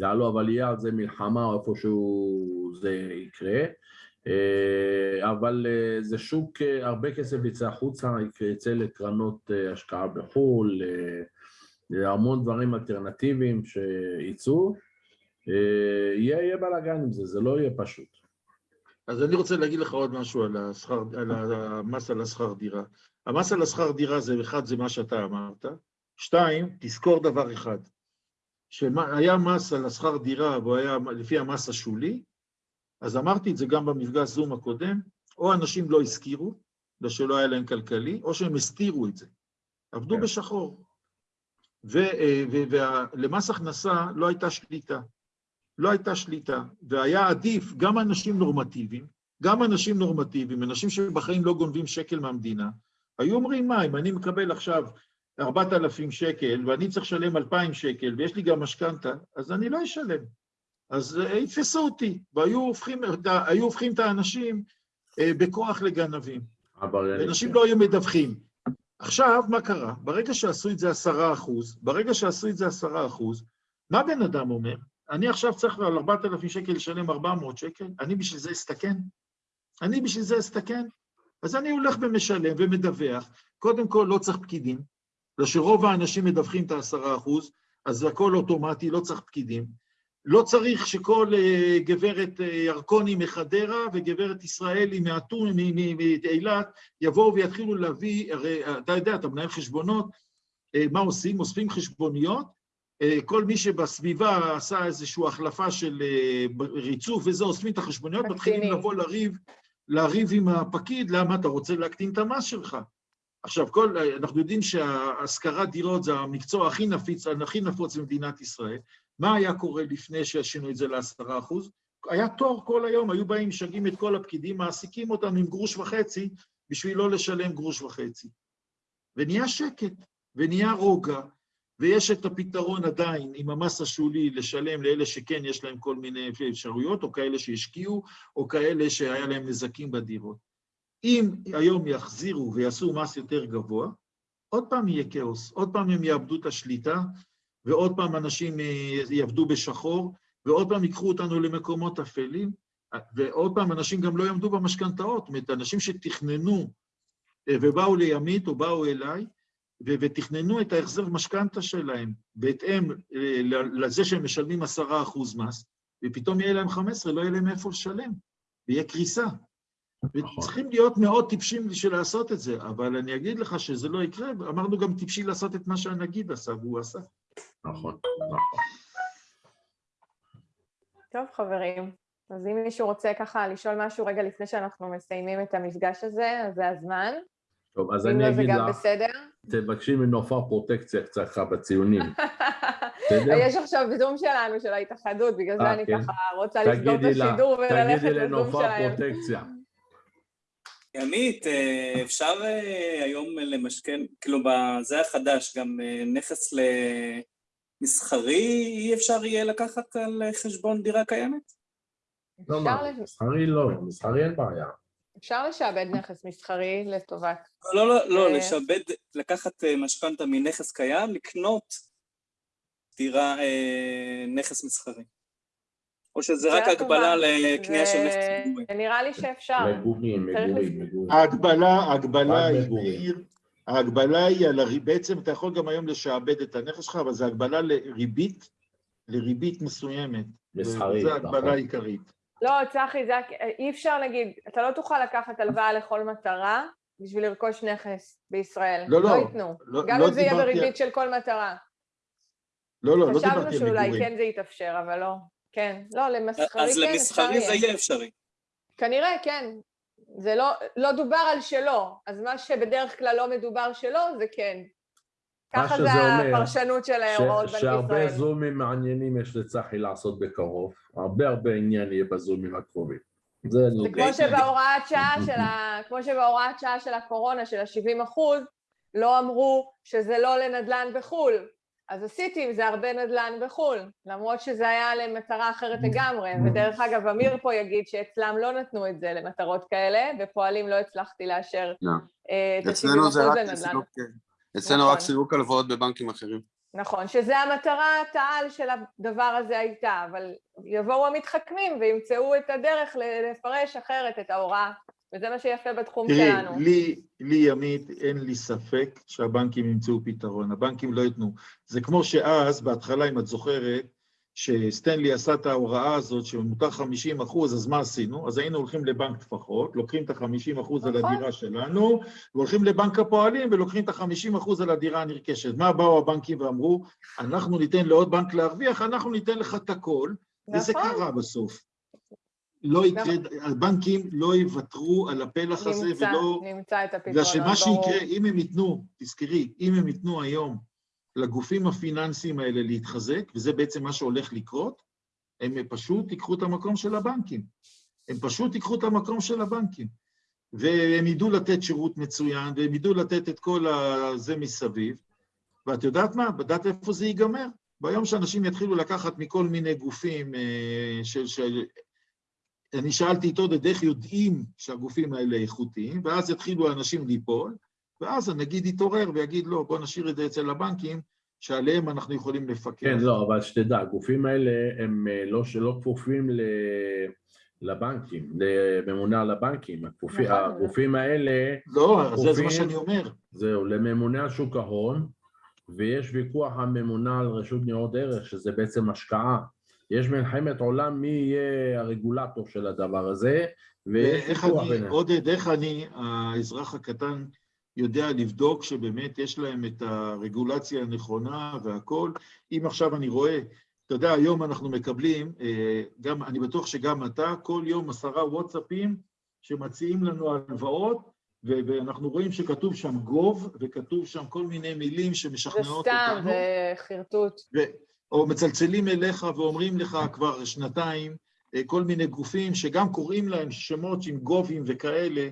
S4: יעלו, אבל יהיה על זה מלחמה או איפשהו זה יקרה. אה, אבל אה, זה שוק, אה, הרבה כסף יצא החוצה, יצא לקרנות השקעה בחו"ל, המון דברים אלטרנטיביים שיצאו. יהיה, יהיה בלאגן עם זה, זה לא יהיה פשוט.
S1: אז אני רוצה להגיד לך עוד משהו על, השכר, על המס על השכר דירה. המס על השכר דירה זה, אחד, זה מה שאתה אמרת. שתיים, תזכור דבר אחד, שהיה מס על השכר דירה והוא היה לפי המס השולי, אז אמרתי את זה גם במפגש זום הקודם, או אנשים לא הזכירו, בגלל שלא היה להם כלכלי, או שהם הסתירו את זה. עבדו
S4: כן.
S1: בשחור. ולמס הכנסה לא הייתה שליטה. לא הייתה שליטה, והיה עדיף גם אנשים נורמטיביים, גם אנשים נורמטיביים, אנשים שבחיים לא גונבים שקל מהמדינה, היו אומרים, מה, אם אני מקבל עכשיו 4,000 שקל ואני צריך לשלם 2,000 שקל ויש לי גם משכנתה, אז אני לא אשלם. אז אה, יתפסו אותי, והיו הופכים, היו הופכים את האנשים אה, בכוח לגנבים. אנשים לא היו מדווחים. עכשיו, מה קרה? ברגע שעשו את זה עשרה אחוז, ברגע שעשו את זה עשרה אחוז, מה בן אדם אומר? אני עכשיו צריך על 4,000 שקל לשלם 400 שקל, אני בשביל זה אסתכן? אני בשביל זה אסתכן? אז אני הולך ומשלם ומדווח, קודם כל לא צריך פקידים, בגלל שרוב האנשים מדווחים את העשרה אחוז, אז הכל אוטומטי, לא צריך פקידים. לא צריך שכל uh, גברת uh, ירקוני מחדרה וגברת ישראלי מאילת, יבואו ויתחילו להביא, הרי אתה יודע, אתה מנהל חשבונות, uh, מה עושים? אוספים חשבוניות, uh, כל מי שבסביבה עשה איזושהי החלפה של uh, ריצוף וזה, אוספים את החשבוניות, מתחילים לבוא לריב, לריב עם הפקיד, למה אתה רוצה להקטין את המס שלך. עכשיו, כל, אנחנו יודעים שהשכרת דירות זה המקצוע הכי נפיץ, הכי נפוץ במדינת ישראל. מה היה קורה לפני שעשינו את זה לעשרה אחוז? היה תור כל היום, היו באים, משגעים את כל הפקידים, מעסיקים אותם עם גרוש וחצי, בשביל לא לשלם גרוש וחצי. ונהיה שקט, ונהיה רוגע, ויש את הפתרון עדיין עם המס השולי לשלם לאלה שכן יש להם כל מיני אפשרויות, או כאלה שהשקיעו, או כאלה שהיה להם נזקים בדירות. אם היום יחזירו ויעשו מס יותר גבוה, עוד פעם יהיה כאוס, עוד פעם הם יאבדו את השליטה, ועוד פעם אנשים יעבדו בשחור, ועוד פעם ייקחו אותנו למקומות אפלים, ועוד פעם אנשים גם לא יעמדו במשכנתאות, זאת אומרת, אנשים שתכננו ובאו לימית או באו אליי, ותכננו את ההחזר משכנתה שלהם בהתאם לזה שהם משלמים עשרה אחוז מס, ופתאום יהיה להם חמש עשרה, לא יהיה להם איפה לשלם, ויהיה קריסה. וצריכים להיות מאוד טיפשים בשביל לעשות את זה, אבל אני אגיד לך שזה לא יקרה, אמרנו גם טיפשי לעשות את מה שהנגיד עשה, והוא עשה.
S4: נכון, נכון.
S2: טוב, חברים, אז אם מישהו רוצה ככה לשאול משהו רגע לפני שאנחנו מסיימים את המפגש הזה, אז זה הזמן.
S4: טוב, אז אני אגיד לך,
S2: בסדר?
S4: תבקשי מנופר פרוטקציה קצת בציונים.
S2: יש עכשיו זום שלנו, של ההתאחדות, בגלל זה אני ככה רוצה לסגור את השידור וללכת לזום שלהם.
S4: תגידי לנופר פרוטקציה.
S6: ימית, אפשר היום למשכן, כאילו זה החדש, גם נכס למסחרי אי אפשר יהיה לקחת על חשבון דירה קיימת?
S4: לא, מה, מסחרי לא, מסחרי אין בעיה.
S2: אפשר לשעבד נכס מסחרי לטובת...
S6: לא, לא, לא, לשעבד, לקחת משכנתה מנכס קיים, לקנות דירה, נכס מסחרי. או שזה רק. הגבלה לקנייה של נכס ציבורי?
S2: נראה לי שאפשר.
S4: מגורים, מגורים, מגורים.
S1: ההגבלה, ההגבלה היא,
S4: מגורים.
S1: ההגבלה היא על הריבית, בעצם אתה יכול גם היום לשעבד את הנכס שלך, אבל זו הגבלה לריבית, לריבית מסוימת.
S4: מסחרית,
S1: זו ההגבלה
S4: נכון.
S1: העיקרית.
S2: לא, צחי, זה, אי אפשר להגיד, אתה לא תוכל לקחת הלוואה לכל מטרה בשביל לרכוש נכס בישראל.
S1: לא, לא.
S2: לא ייתנו.
S1: לא-
S2: גם
S1: לא
S2: אם זה יהיה בריבית של כל מטרה.
S1: לא, לא, לא
S2: חשבנו
S1: דיברתי על
S2: שאולי
S1: מגורים.
S2: כן זה יתאפשר, אבל לא. כן. לא, למסחרי
S6: אז
S2: כן אפשר
S6: למסחרי זה.
S2: יהיה
S6: אפשרי.
S2: כנראה, כן. זה לא, לא דובר על שלא, אז מה שבדרך כלל לא מדובר שלא, זה כן. ככה זה הפרשנות של
S4: ש-
S2: ההוראות בנק
S4: שהרבה
S2: ישראל.
S4: זומים מעניינים יש לצחי לעשות בקרוב, הרבה הרבה עניין יהיה בזומים הקרובים. זה נוגע.
S2: כמו שבהוראת שעה של ה... כמו שבהוראת שעה של הקורונה, של ה-70 אחוז, לא אמרו שזה לא לנדל"ן בחו"ל. אז עשיתי עם זה הרבה נדל"ן בחו"ל, למרות שזה היה למטרה אחרת לגמרי. ודרך אגב, אמיר פה יגיד שאצלם לא נתנו את זה למטרות כאלה, בפועלים לא הצלחתי לאשר
S5: לא.
S2: אה, את ה-70
S5: אצלנו
S2: אחוז
S5: זה רק
S2: לנדל"ן.
S5: אצלנו
S2: נכון.
S5: רק סילוק הלוואות בבנקים אחרים.
S2: נכון, שזה המטרת העל של הדבר הזה הייתה, אבל יבואו המתחכמים וימצאו את הדרך לפרש אחרת את ההוראה, וזה מה שיפה בתחום
S1: תראי,
S2: שלנו.
S1: לי, לי ימית, אין לי ספק שהבנקים ימצאו פתרון, הבנקים לא ייתנו. זה כמו שאז, בהתחלה, אם את זוכרת, שסטנלי עשה את ההוראה הזאת שמותר 50 אחוז, אז מה עשינו? אז היינו הולכים לבנק טפחות, לוקחים את ה-50 אחוז על
S2: נכון.
S1: הדירה שלנו, והולכים לבנק הפועלים ולוקחים את ה-50 אחוז על הדירה הנרכשת. מה באו הבנקים ואמרו? אנחנו ניתן לעוד בנק להרוויח, אנחנו ניתן לך את הכל, וזה
S2: נכון.
S1: קרה בסוף. לא יקרה, הבנקים לא יוותרו על הפלח הזה
S2: נמצא,
S1: ולא...
S2: נמצא את הפתרונות,
S1: בגלל שמה
S2: ברור.
S1: שיקרה, אם הם ייתנו, תזכרי, אם הם ייתנו היום לגופים הפיננסיים האלה להתחזק, וזה בעצם מה שהולך לקרות, הם פשוט ייקחו את המקום של הבנקים. הם פשוט ייקחו את המקום של הבנקים. והם ידעו לתת שירות מצוין, והם ידעו לתת את כל הזה מסביב. ואת יודעת מה? יודעת איפה זה ייגמר? ביום שאנשים יתחילו לקחת מכל מיני גופים אה, של... של... אני שאלתי את עודד איך יודעים שהגופים האלה איכותיים, ואז יתחילו האנשים ליפול, ואז הנגיד יתעורר ויגיד, לא, בוא נשאיר את זה אצל הבנקים, שעליהם אנחנו יכולים לפקח.
S4: כן, לא, אבל שתדע, הגופים האלה הם אה, לא שלא כפופים ל... לבנקים, לממונה על הבנקים. הכפופי-
S2: נכון.
S4: הגופים האלה,
S1: לא, זה, זה מה שאני אומר.
S4: זהו, לממונה על שוק ההון, ויש ויכוח הממונה על רשות ניירות ערך, שזה בעצם השקעה. יש מלחמת עולם מי יהיה הרגולטור של הדבר הזה, ויש
S1: ואיך
S4: ויכוח
S1: אני,
S4: ביניהם.
S1: עודד, איך אני, האזרח הקטן, יודע לבדוק שבאמת יש להם את הרגולציה הנכונה והכול. אם עכשיו אני רואה, אתה יודע, היום אנחנו מקבלים, אה, גם, אני בטוח שגם אתה, כל יום עשרה וואטסאפים שמציעים לנו הלוואות, ואנחנו רואים שכתוב שם גוב, וכתוב שם כל מיני מילים
S2: זה
S1: שמשכנעות
S2: סתם,
S1: אותנו.
S2: זה חרטוט.
S1: ו- או מצלצלים אליך ואומרים לך כבר שנתיים, כל מיני גופים שגם קוראים להם שמות עם גובים וכאלה,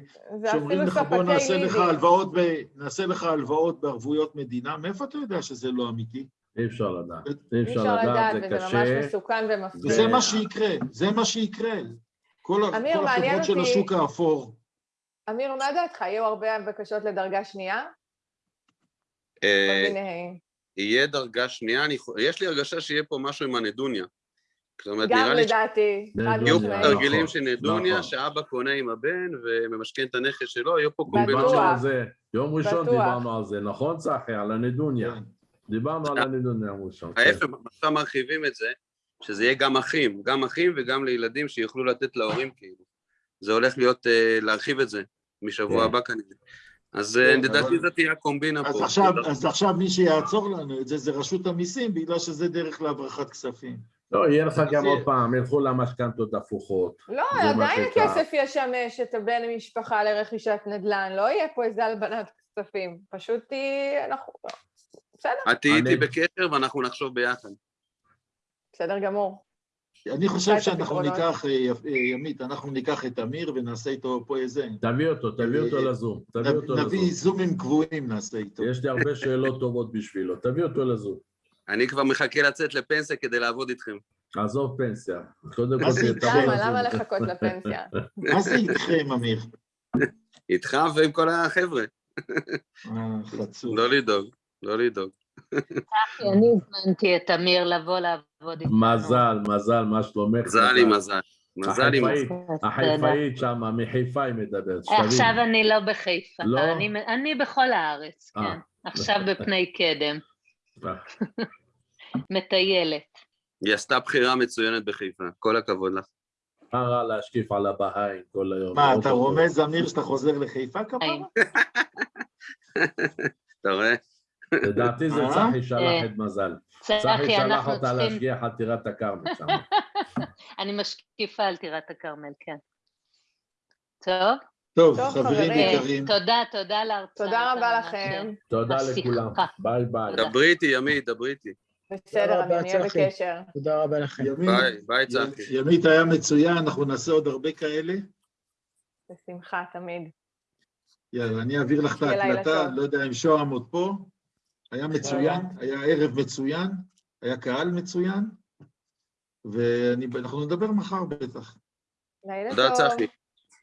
S1: שאומרים לך בוא נעשה לך. הלוואות, ב... נעשה לך הלוואות בערבויות מדינה, מאיפה אתה יודע שזה לא אמיתי?
S4: אי אפשר לדעת, אי אפשר
S2: אפשר
S4: לדעת, זה
S2: וזה ממש
S4: קשה.
S2: מסוכן ומפחיד.
S1: וזה מה שיקרה, זה מה שיקרה. כל,
S2: אמיר,
S1: כל החברות של השוק האפור.
S2: אמיר, מה דעתך? יהיו הרבה בקשות לדרגה שנייה?
S5: אה. יהיה דרגה שנייה, אני יש לי הרגשה שיהיה פה משהו עם הנדוניה. זאת אומרת,
S2: גם
S5: נראה לי
S2: לדעתי, חד
S4: נדוניה,
S5: שיהיו
S2: משמעית.
S5: פה תרגילים
S4: נכון,
S5: של נדוניה,
S4: נכון.
S5: שאבא קונה עם הבן וממשכן את הנכס שלו, יהיו פה. קומבינות של...
S4: זה, יום ראשון. דיברנו על זה, נכון צחי? על הנדוניה.
S1: כן.
S4: דיברנו על הנדוניה יום ראשון. כן.
S5: ההפך, עכשיו מרחיבים את זה, שזה יהיה גם אחים, גם אחים וגם לילדים שיוכלו לתת להורים כאילו. זה הולך להיות, אה, להרחיב את זה משבוע
S4: כן.
S5: הבא כנראה. אז אה,
S1: כן,
S5: לדעתי זאת תהיה הקומבינה
S1: אז
S5: פה.
S1: אז עכשיו מי שיעצור לנו את זה, זה רשות המיסים, בגלל שזה דרך להברחת כספים.
S4: לא, יהיה לך גם עוד פעם, ילכו למשכנתות הפוכות.
S2: לא, עדיין. הכסף ישמש את הבן משפחה לרכישת נדל"ן, לא יהיה פה איזה הלבנת כספים. פשוט תהיה... אנחנו... בסדר,
S5: את תהיי איתי בקשר ואנחנו נחשוב ביחד.
S2: בסדר גמור.
S1: אני חושב שאנחנו. ניקח, אה, אה, ימית, אנחנו ניקח את אמיר ונעשה איתו פה איזה...
S4: תביא אותו, תביא אותו לזום. תביא אותו
S1: נביא. זומים קבועים נעשה איתו.
S4: יש לי הרבה שאלות טובות בשבילו, תביא אותו לזום.
S5: אני כבר מחכה לצאת לפנסיה כדי לעבוד איתכם.
S4: עזוב פנסיה. קודם כל,
S1: זה
S4: תבוא
S2: למה? לחכות לפנסיה?
S1: מה זה איתכם, אמיר?
S5: איתך ועם כל החבר'ה.
S1: אה, חצוף.
S5: לא לדאוג, לא לדאוג.
S7: צחי, אני הזמנתי את אמיר לבוא לעבוד איתנו.
S4: מזל, מזל, מה שלומך?
S5: מזל עם מזל. מזל עם מזל.
S4: החיפאית שם, מחיפה היא מדברת, שתביני.
S7: עכשיו אני לא בחיפה,
S4: לא?
S7: אני, אני בכל הארץ,
S4: אה.
S7: כן. עכשיו בפני קדם, מטיילת.
S5: היא עשתה בחירה מצוינת בחיפה, כל הכבוד לך.
S4: מה רע להשקיף על הבהאים כל היום?
S1: מה,
S4: מאוד
S1: אתה. רומז, אמיר, שאתה חוזר לחיפה כפרה?
S5: אתה רואה?
S4: לדעתי זה
S1: אה?
S4: צחי שלח
S7: אה,
S4: את מזל. צחי שלח אותה. להשגיח על טירת הכרמל שם.
S7: אני משקיפה על טירת הכרמל, כן. טוב,
S1: טוב, חברים יקרים,
S7: תודה, תודה על ההרצאה.
S2: תודה רבה לכם.
S4: תודה. לכולם. ביי ביי.
S7: תודה.
S5: דברי איתי, ימית, דברי איתי.
S2: בסדר, אני אהיה. בקשר.
S8: תודה רבה לכם.
S5: ביי, ביי צחי.
S1: ימית היה מצוין, אנחנו נעשה עוד הרבה כאלה.
S2: בשמחה, תמיד.
S1: יאללה, אני אעביר לך את ההקלטה. לא יודע אם שוהם עוד פה. היה מצוין, היה ערב מצוין, היה קהל מצוין, ואנחנו נדבר מחר בטח.
S2: לילה
S5: תודה
S2: טוב.
S5: צחי.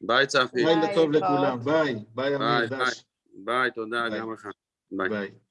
S5: ביי צחי.
S2: ביי,
S1: לילה טוב. לכולם, ביי, ביי אמיר
S5: ביי, תודה
S1: ביי.
S5: גם לך. ביי.
S1: ביי.